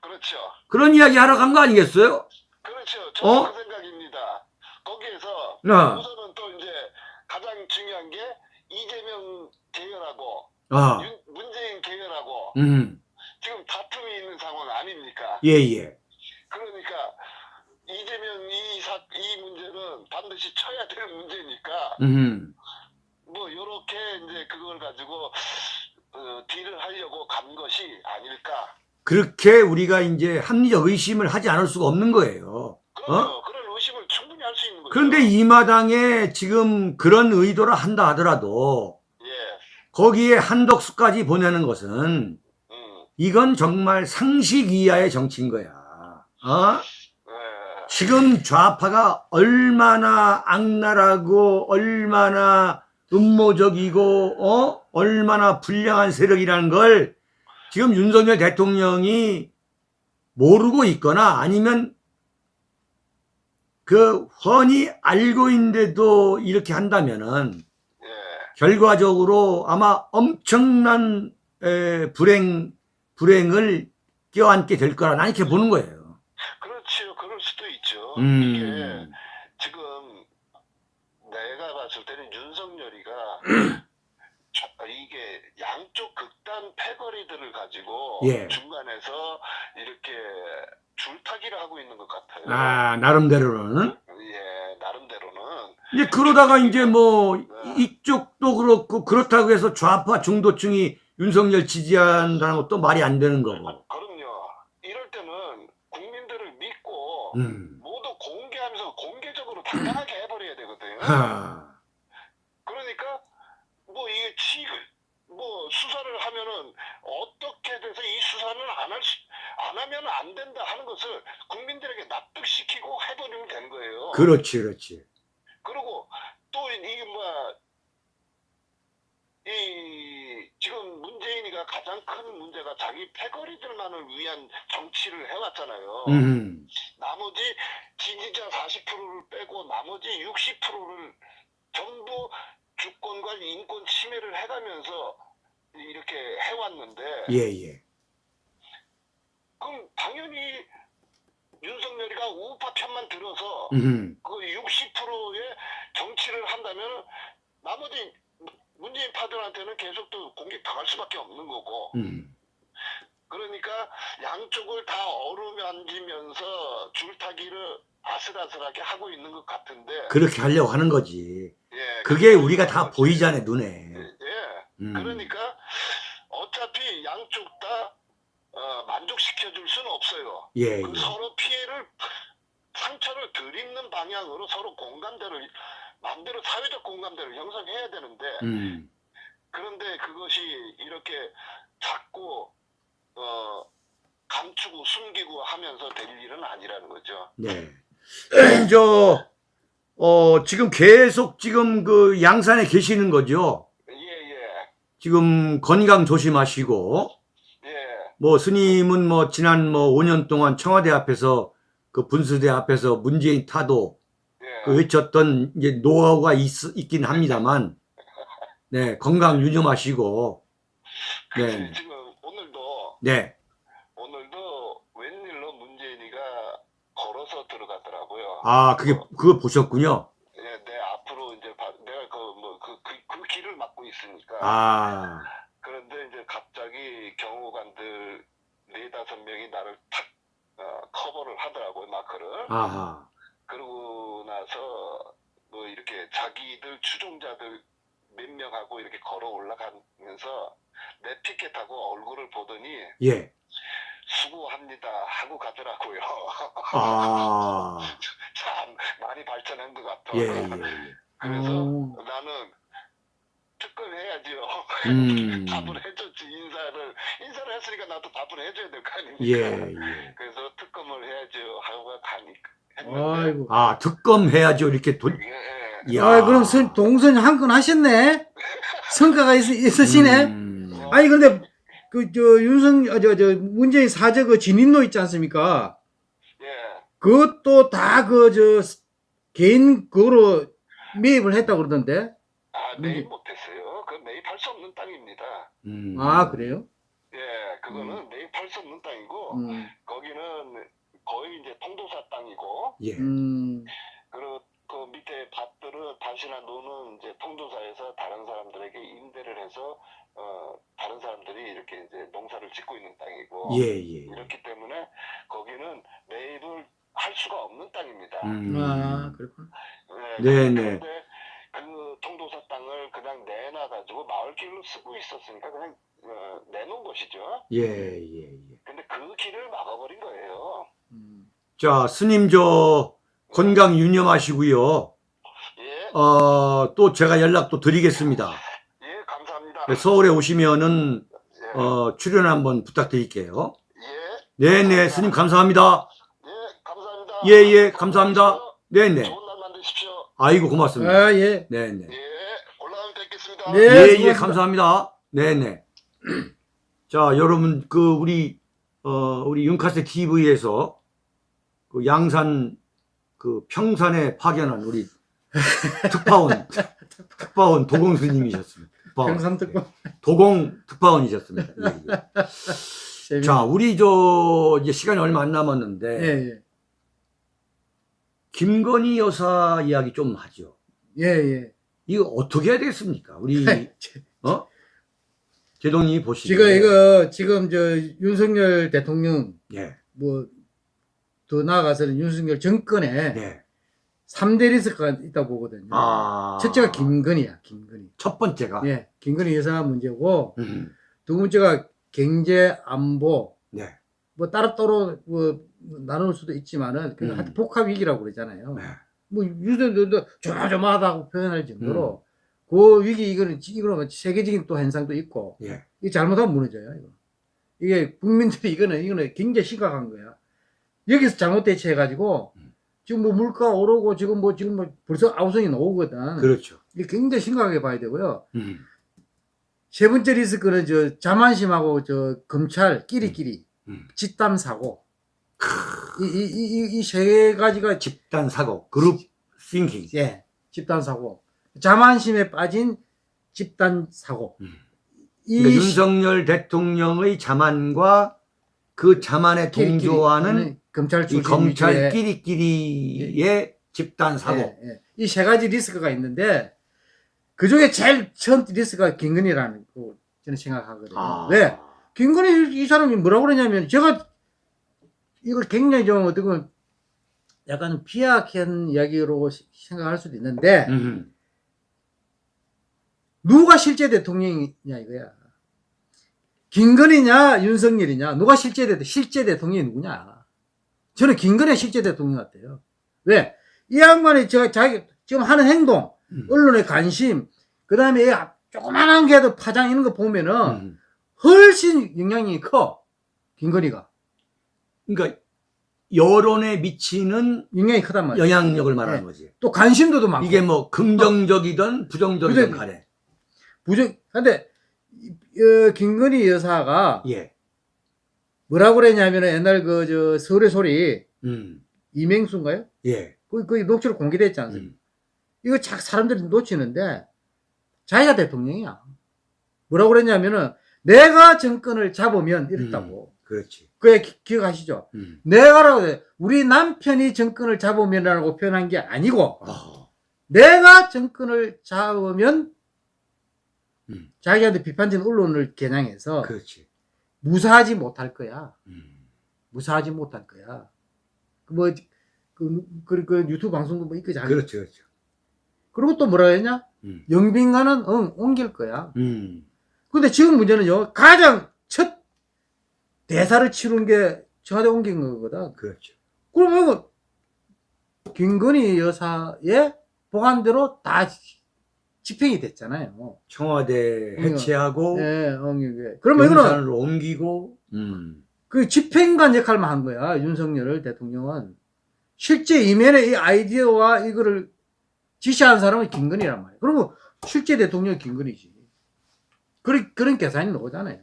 그렇죠. 그런 이야기 하러 간 거 아니겠어요? 그렇죠. 저도 어? 그 생각입니다. 거기에서 네. 우선은 또 이제 가장 중요한 게 이재명 계열하고 아, 윤- 문재인 계열하고 음, 지금 다툼이 있는 상황 아닙니까? 예, 예. 그러니까 이재명 이, 사, 이 문제는 반드시 쳐야 될 문제니까 음, 뭐 요렇게 이제 그걸 가지고 어, 딜을 하려고 간 것이 아닐까. 그렇게 우리가 이제 합리적 의심을 하지 않을 수가 없는 거예요. 그럼요. 그런 의심을 충분히 할 수 있는 거죠. 어? 그런데 이 마당에 지금 그런 의도를 한다 하더라도 예. 거기에 한덕수까지 보내는 것은 음. 이건 정말 상식 이하의 정치인 거야. 어? 예. 지금 좌파가 얼마나 악랄하고 얼마나 음모적이고 어? 얼마나 불량한 세력이라는 걸 지금 윤석열 대통령이 모르고 있거나 아니면 그 훤히 알고 있는데도 이렇게 한다면은 예. 결과적으로 아마 엄청난 에, 불행 불행을 껴안게 될 거라 난 이렇게 보는 거예요. 그렇지요. 그럴 수도 있죠. 이게 음, 지금 내가 봤을 때는 윤석열이가 저- 이게 양쪽 극단 패거리들을 가지고 예. 중간에서 이렇게 줄타기를 하고 있는 것 같아요. 아 나름대로는 예, 나름대로는 이제 그러다가 이제 뭐 이쪽도 그렇고 그렇다고 해서 좌파 중도층이 윤석열 지지한다는 것도 말이 안 되는 거고. 그럼요. 이럴 때는 국민들을 믿고 음. 모두 공개하면서 공개적으로 당당하게 해버려야 되거든요. 하. 그러니까 뭐 이게 치, 뭐 수사를 하면은 어떻게 돼서 이 수사는 안 할, 안 하면 안 된다 하는 것을 국민들에게 납득시키고 해버리면 되는 거예요. 그렇지, 그렇지. 그리고 또 이게 뭐, 이, 지금 문재인이가 가장 큰 문제가 자기 패거리들만을 위한 정치를 해왔잖아요. 음. 나머지 지지자 40%를 빼고 나머지 60%를 전부 주권과 인권 침해를 해가면서 이렇게 해왔는데 예, 예. 그럼 당연히 윤석열이가 우파 편만 들어서 음. 그 60%의 정치를 한다면 나머지 문재인 파들한테는 계속 또 공격 당할 수밖에 없는 거고 음. 그러니까 양쪽을 다 어루만지면서 줄타기를 아슬아슬하게 하고 있는 것 같은데 그렇게 하려고 하는 거지. 예, 그게 우리가 다 거지. 보이잖아, 눈에. 예. 음. 그러니까 어차피 양쪽 다 어, 만족시켜 줄 수는 없어요. 예, 그 예. 서로 피해를 상처를 덜 입는 방향으로 서로 공감대를 마음대로 사회적 공감대를 형성해야 되는데 음. 그런데 그것이 이렇게 자꾸 어, 감추고 숨기고 하면서 될 일은 아니라는 거죠. 네. 저, 어, 지금 계속 지금 그 양산에 계시는 거죠? 예, 예, 지금 건강 조심하시고, 예, 뭐 스님은 뭐 지난 뭐 5년 동안 청와대 앞에서 그 분수대 앞에서 문재인 타도 예. 그 외쳤던 이제 노하우가 있, 있긴 합니다만, 네, 건강 유념하시고, 네, 지금 오늘도 네, 오늘도 웬일로 문재인이가 걸어서 들어가더라고요. 아, 그게, 그거 보셨군요. 예, 내 앞으로 이제 바- 내가 그뭐그 그 그 길을 막고 있으니까. 아, 그런데 이제 갑자기 경호관들 명이 나를 탁 어, 커버를 하더라고요 마크를. 아하, 그러고 나서 뭐 이렇게 자기들 추종자들 몇 명하고 이렇게 걸어 올라가면서 내 피켓하고 얼굴을 보더니 예, 수고합니다 하고 가더라고요. 아, 참 많이 발전한 것 같아. 예, 예, 예. 그래서 오. 나는 특검해야지요. 음. 답을 해줬지 인사를 인사를 했으니까 나도 답을 해줘야 될 거 아닙니까? 예, 예. 그래서 특검을 해야죠 하고 가니까 아이고. 아, 특검 해야죠. 이렇게 돈, 예, 예. 아, 그럼 선, 동선 한 건 하셨네? 성과가 있, 있으시네? 음. 아니, 근데, 그, 저, 윤석, 아, 저, 저, 문재인 사저 그 진인로 있지 않습니까? 예. 그것도 다 그, 저, 개인 그거로 매입을 했다고 그러던데. 아, 음. 매입 못했어요. 그 매입할 수 없는 땅입니다. 음. 아, 그래요? 예, 그거는 매입할 수 없는 땅이고 음. 거기는 거의 이제 통도사 땅이고 예. 음. 그리고 그 밑에 밭들은 밭이나 논은 이제 통도사에서 다른 사람들에게 임대를 해서 어 다른 사람들이 이렇게 이제 농사를 짓고 있는 땅이고 예, 예. 이렇기 때문에 거기는 매입을 할 수가 없는 땅입니다. 음. 아, 그렇구나. 예, 네, 네. 그런데 그 통도사 땅을 그냥 내놔가지고 마을길로 쓰고 있었으니까 그냥 어, 내놓은 것이죠. 예, 예, 예. 근데 그 길을 막아버린 거예요. 음. 자, 스님 저 건강 유념하시고요. 예, 어, 또 제가 연락도 드리겠습니다. 예, 감사합니다. 네, 서울에 오시면은 예, 어, 출연 한번 부탁드릴게요. 예, 네, 네, 스님 감사합니다. 예, 감사합니다. 예, 예, 감사합니다. 네, 네. 좋은 날 만드십시오. 아이고 고맙습니다. 아, 예. 네, 네. 예, 올라가면 뵙겠습니다. 네. 예, 예. 감사합니다. 네, 네. 자, 여러분 그 우리 어, 우리 윤카세 TV에서 그 양산 그 평산에 파견한 우리 특파원 특파원 도공 스님이셨습니다. 특파원. 평산 특파. 네. 도공 특파원이셨습니다. 예, 예. 자, 우리 저 이제 시간이 얼마 안 남았는데 예, 예. 김건희 여사 이야기 좀 하죠. 예, 예. 이거 어떻게 해야 되겠습니까? 우리 어? 제동님이 보시기에 지금 이거 지금 저 윤석열 대통령 예, 뭐더 나아가서는 윤석열 정권에 네. 삼 3대 리스크가 있다고 보거든요. 아. 첫째가 김건희야, 김건희. 첫 번째가. 예, 김건희 여사가 문제고, 음, 두 번째가 경제 안보, 네. 뭐 따로따로 뭐 나눌 수도 있지만은, 그 음. 하여튼 복합 위기라고 그러잖아요. 네. 뭐 유대들도 조마조마하다고 표현할 정도로, 음. 그 위기, 이거는, 이거는 세계적인 또 현상도 있고, 예. 이게 잘못하면 무너져요, 이거. 이게 국민들이 이거는, 이거는 굉장히 심각한 거야. 여기서 잘못 대처해가지고, 음. 지금 뭐 물가 오르고, 지금 뭐, 지금 뭐 벌써 아우성이 나오거든. 그렇죠. 이게 굉장히 심각하게 봐야 되고요. 음, 세 번째 리스크는 저 자만심하고 저 검찰 끼리끼리 음. 집단 사고. 이이이이세 가지가 집 집단 사고, group thinking. 예, 집단 사고. 자만심에 빠진 집단 사고. 음. 이 그러니까 윤석열 대통령의 자만과 그 자만에 동조하는 하는 검찰 이 출신 검찰 위주의 끼리끼리의 집단 사고. 예, 이세 가지 리스크가 있는데 그 중에 제일 첫 리스크가 김건희라는 거 저는 생각하거든요. 아. 왜? 김건희 이 사람이 뭐라고 그러냐면 제가 이걸 굉장히 좀 어떻게 보면 약간 비약한 이야기로 시- 생각할 수도 있는데 음, 누가 실제 대통령이냐 이거야. 김건희냐 윤석열이냐 누가 실제 대 실제 대통령이 누구냐. 저는 김건희 실제 대통령 같아요. 왜? 이 양반이 저 자기 지금 하는 행동, 음. 언론의 관심, 그 다음에 조그만한 게도 파장 이런 거 보면은 음. 훨씬 영향이 커. 김건희가 그러니까 여론에 미치는 영향이 크단 말이야. 영향력을 말하는 네. 거지. 또 관심도도 많고. 이게 뭐 긍정적이든 부정적이든 부정- 간에. 부정. 근데 이- 어, 김건희 여사가 예. 뭐라고 그랬냐면은 옛날 그 저 서울의 소리 음. 이맹수인가요? 예. 그, 그 녹취록 공개됐지 않습니까? 음. 이거 자 사람들이 놓치는데 자기가 대통령이야. 뭐라고 그랬냐면은 내가 정권을 잡으면 이랬다고. 그렇지. 그게 기- 기억하시죠? 음. 내가라고 해. 우리 남편이 정권을 잡으면이라고 표현한 게 아니고 어. 내가 정권을 잡으면 음. 자기한테 비판적인 언론을 겨냥해서 그렇지. 무사하지 못할 거야. 음. 무사하지 못할 거야. 그 뭐, 그, 그, 그 유튜브 방송도 뭐 있거든. 그렇죠. 그렇죠. 그리고 또 뭐라 했냐? 음. 영빈관은 응, 옮길 거야. 음. 근데 지금 문제는요, 가장 첫 대사를 치른 게 청와대 옮긴 거거든. 그렇죠. 그러면 김건희 여사의 보관대로 다 집행이 됐잖아요. 청와대 음. 해체하고 예, 옮기게. 그러면 이거는 옮기고 음. 그 집행관 역할만 한 거야, 윤석열 대통령은. 실제 이면에 이 아이디어와 이거를 지시한 사람은 김건희란 말이야. 그리고 실제 대통령이 김건희지. 그런, 그런 계산이 나오잖아요.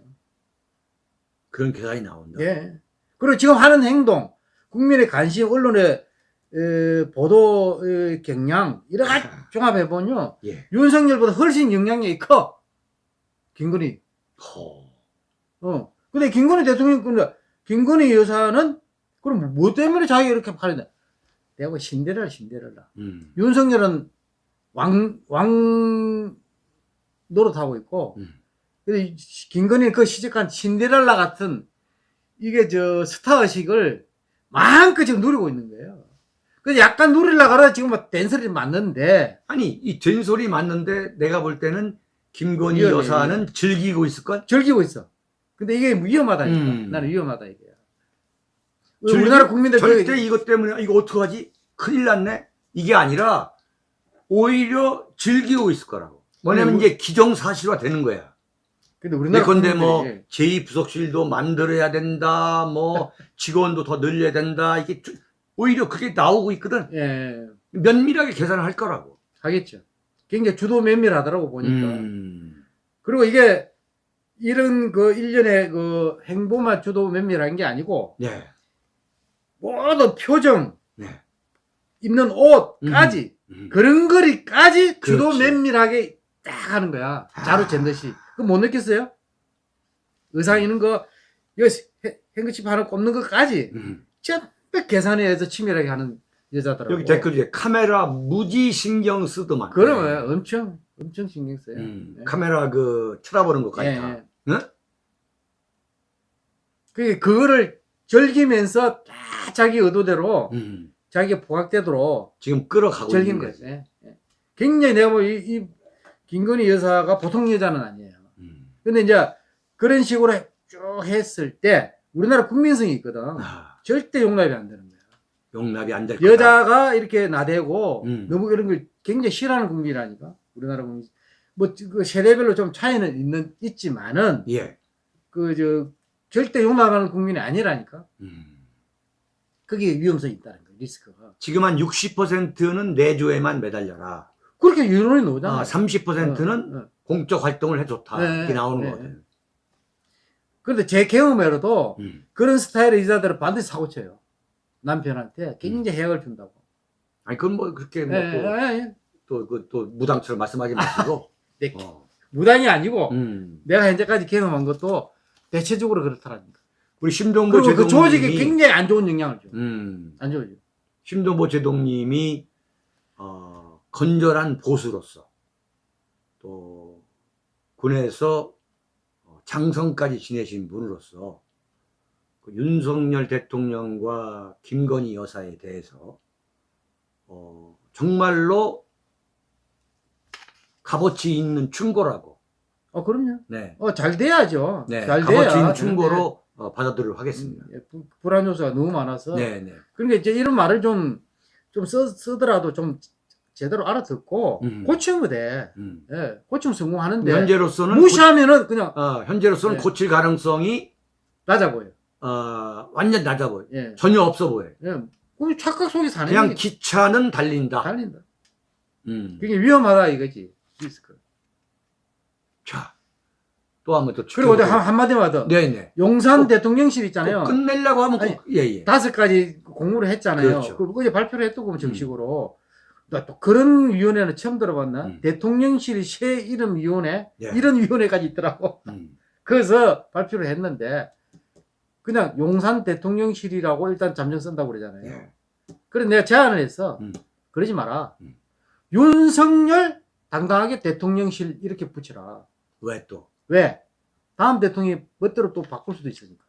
그런 계산이 나온다. 예. 그리고 지금 하는 행동, 국민의 관심, 언론의 에, 보도 에, 경향 이런 거 아. 종합해 보면요 예. 윤석열보다 훨씬 영향력이 커 김건희. 허. 어. 근데 김건희 대통령 근데 김건희 여사는 그럼 뭐 때문에 자기가 이렇게 팔린다? 내가 뭐 신데렐라 신데렐라. 음. 윤석열은 왕, 왕 노릇하고 있고, 음. 근데 이 김건희는 그 시작한 신데렐라 같은 이게 저 스타 의식을 마음껏 지금 누리고 있는 거예요. 그래서 약간 누리려고 하다 지금 막 댄소리 맞는데, 아니 이 된소리 맞는데 내가 볼 때는 김건희 위험해, 여사는 즐기고 있을걸? 즐기고 있어. 근데 이게 위험하다니까. 음. 나는 위험하다, 이게. 즐기- 우리나라 국민들 절대 그- 이것 때문에 이거 어떡하지? 큰일 났네. 이게 아니라 오히려 즐기고 있을 거라고. 뭐냐면 아니, 이제 기정사실화 되는 거야. 근데 우리나라 예컨대 뭐 국민들이 제2부속실도 만들어야 된다. 뭐 직원도 더 늘려야 된다. 이게 쭉- 오히려 그게 나오고 있거든. 예, 면밀하게 계산을 할 거라고. 하겠죠. 굉장히 주도 면밀하더라고 보니까. 음. 그리고 이게 이런 그 일련의 그 행보만 주도 면밀한 게 아니고 네. 모든 표정, 네. 입는 옷까지 음. 그런 거리까지 주도 그렇지. 면밀하게 딱 하는 거야. 자로 잰 듯이. 그거 못 느꼈어요? 의상 입는 거, 여기 해- 행거칩 하나 꼽는 것까지 음. 전 부 계산해서 치밀하게 하는 여자더라고. 여기 댓글에 카메라 무지 신경 쓰더만. 그러면 엄청 엄청 신경 써요. 음. 예. 카메라 그 쳐다보는 것까지 예, 다. 예. 응? 그게 그거를 즐기면서 딱 자기 의도대로 음. 자기가 부각되도록 지금 끌어가고 즐긴 있는 거지. 예, 예. 굉장히 내가 뭐 이, 이 김건희 여사가 보통 여자는 아니에요. 음. 근데 이제 그런 식으로 쭉 했을 때 우리나라 국민성이 있거든. 아, 절대 용납이 안 되는 거야. 용납이 안 될 거다. 여자가 이렇게 나대고 음. 너무 이런 걸 굉장히 싫어하는 국민이라니까. 우리나라 국민. 뭐그 세대별로 좀 차이는 있는 있지만은 예. 그 저 절대 용납하는 국민이 아니라니까. 음. 그게 위험성이 있다는 거야. 리스크가. 지금 한 60%는 내조에만 매달려라. 그렇게 유론이 나오잖아. 아, 30%는 어, 어. 공적 활동을 해줬다. 네, 이렇게 나오는 네, 거거든. 그런데 제 경험으로도 음. 그런 스타일의 여자들은 반드시 사고 쳐요. 남편한테 굉장히 해악을 준다고. 아니 그건 뭐 그렇게 예, 예, 예. 뭐또또 그 또 무당처럼 말씀하지 마시고. 네. 어. 무당이 아니고 음. 내가 현재까지 경험한 것도 대체적으로 그렇다라니까. 우리 심동보 그리고 그 조직에 굉장히 안 좋은 영향을 줘. 음. 안 좋아져. 심동보 제동님이 어, 건전한 보수로서 또 군에서 어, 장성까지 지내신 분으로서 그 윤석열 대통령과 김건희 여사에 대해서 어, 정말로 값어치 있는 충고라고 어, 그럼요. 네, 어, 잘 돼야죠. 네 잘 값어치 있는 돼야. 충고로 어, 받아들이도록 하겠습니다. 음, 예, 부- 불안 요소가 너무 많아서. 네, 네. 그러니까 이제 이런 말을 좀, 좀 쓰, 쓰더라도 좀 제대로 알아듣고 음. 고치면 돼. 음. 예, 고치면 성공하는데. 현재로서는 무시하면은 그냥 고, 어, 현재로서는 네. 고칠 가능성이 낮아 보여. 어, 완전 낮아 보여. 예. 전혀 없어 보여. 예. 그럼 착각 속에 사는 그냥 게 기차는 달린다. 달린다. 음. 그게 위험하다 이거지. 리스크. 자, 또 한번 또 그리고 한, 한마디만 더. 네네. 용산 꼭- 대통령실 있잖아요. 꼭 끝내려고 하면 꼭, 예, 예. 다섯 가지 공모를 했잖아요. 그렇죠. 그 어제 발표를 했고 정식으로. 나또 그런 위원회는 처음 들어봤나? 음. 대통령실이 새 이름 위원회 예. 이런 위원회까지 있더라고. 음. 그래서 발표를 했는데 그냥 용산 대통령실이라고 일단 잠정 쓴다고 그러잖아요. 예. 그래서 내가 제안을 했어. 음. 그러지 마라. 음. 윤석열 당당하게 대통령실 이렇게 붙여라. 왜 또? 왜? 다음 대통령이 멋대로 또 바꿀 수도 있으니까.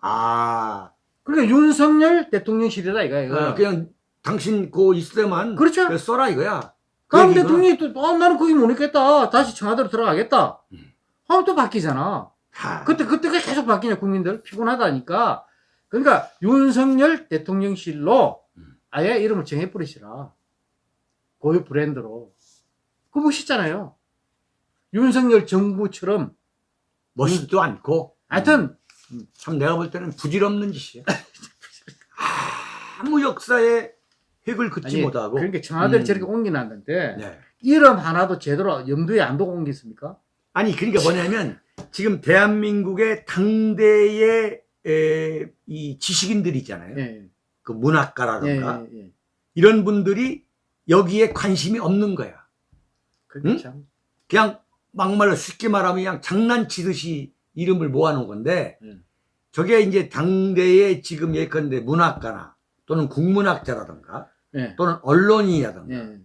아, 그러니까 윤석열 대통령실이라 이거야. 이거. 어, 그냥 당신 그 있을 때만 그렇죠. 써라 이거야. 그 얘기구나. 대통령이 또, 아, 나는 거기 못 있겠다. 다시 청와대로 들어가겠다. 음. 하면 또 바뀌잖아. 하, 그때, 그때가 계속 바뀌냐, 국민들. 피곤하다니까. 그러니까, 윤석열 대통령실로 음. 아예 이름을 정해버리시라. 고유 브랜드로. 그거 멋있잖아요. 윤석열 정부처럼. 멋있지도 않고. 하여튼, 음, 참 내가 볼 때는 부질없는 짓이야. 아무 역사에 획을 긋지 아니, 못하고. 그러니까 청와대를 음. 저렇게 옮겨놨는데, 네. 이름 하나도 제대로 염두에 안 두고 옮겼습니까? 아니 그러니까 뭐냐면 지금 대한민국의 당대의 에, 이 지식인들이 있잖아요. 예, 그 예, 문학가라든가 예, 예. 이런 분들이 여기에 관심이 없는 거야. 응? 참. 그냥 막말로 쉽게 말하면 그냥 장난치듯이 이름을 모아놓은 건데 음. 저게 이제 당대의 지금 예컨대 문학가나 또는 국문학자라든가 예. 또는 언론인이라든가 예.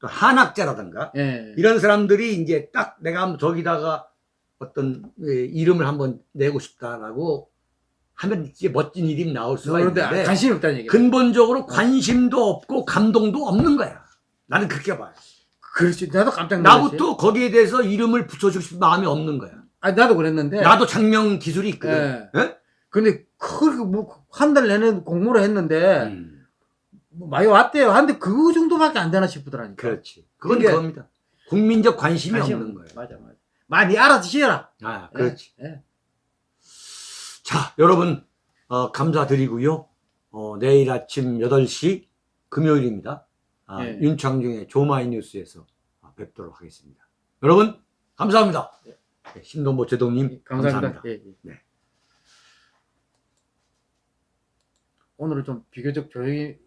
또 한학자라든가 예. 이런 사람들이 이제 딱 내가 한번 저기다가 어떤 예, 이름을 한번 내고 싶다라고 하면 이제 멋진 이름이 나올 수가 그런데 있는데 관심이 없다는 얘기야. 근본적으로 관심도 없고 감동도 없는 거야. 나는 그렇게 봐요. 그렇지. 나도 깜짝 놀랐지. 나부터 거기에 대해서 이름을 붙여주고 싶은 마음이 없는 거야. 아 나도 그랬는데. 나도 장명 기술이 있거든. 예. 예? 근데 그뭐한 달 내내 공모를 했는데 음, 뭐 많이 왔대요. 한데 그 정도밖에 안 되나 싶더라니까. 그렇지. 그건 그겁니다. 국민적 관심이 관심 없는 거예요. 맞아 맞아. 많이 알아주시라. 아, 그렇지. 예. 자, 여러분, 어, 감사드리고요. 어, 내일 아침 8시 금요일입니다. 아, 예. 윤창중의 조마이 뉴스에서 아, 뵙도록 하겠습니다. 여러분, 감사합니다. 네, 신동보 제동님, 감사합니다. 감사합니다. 예, 예. 네. 오늘은 좀 비교적 조용히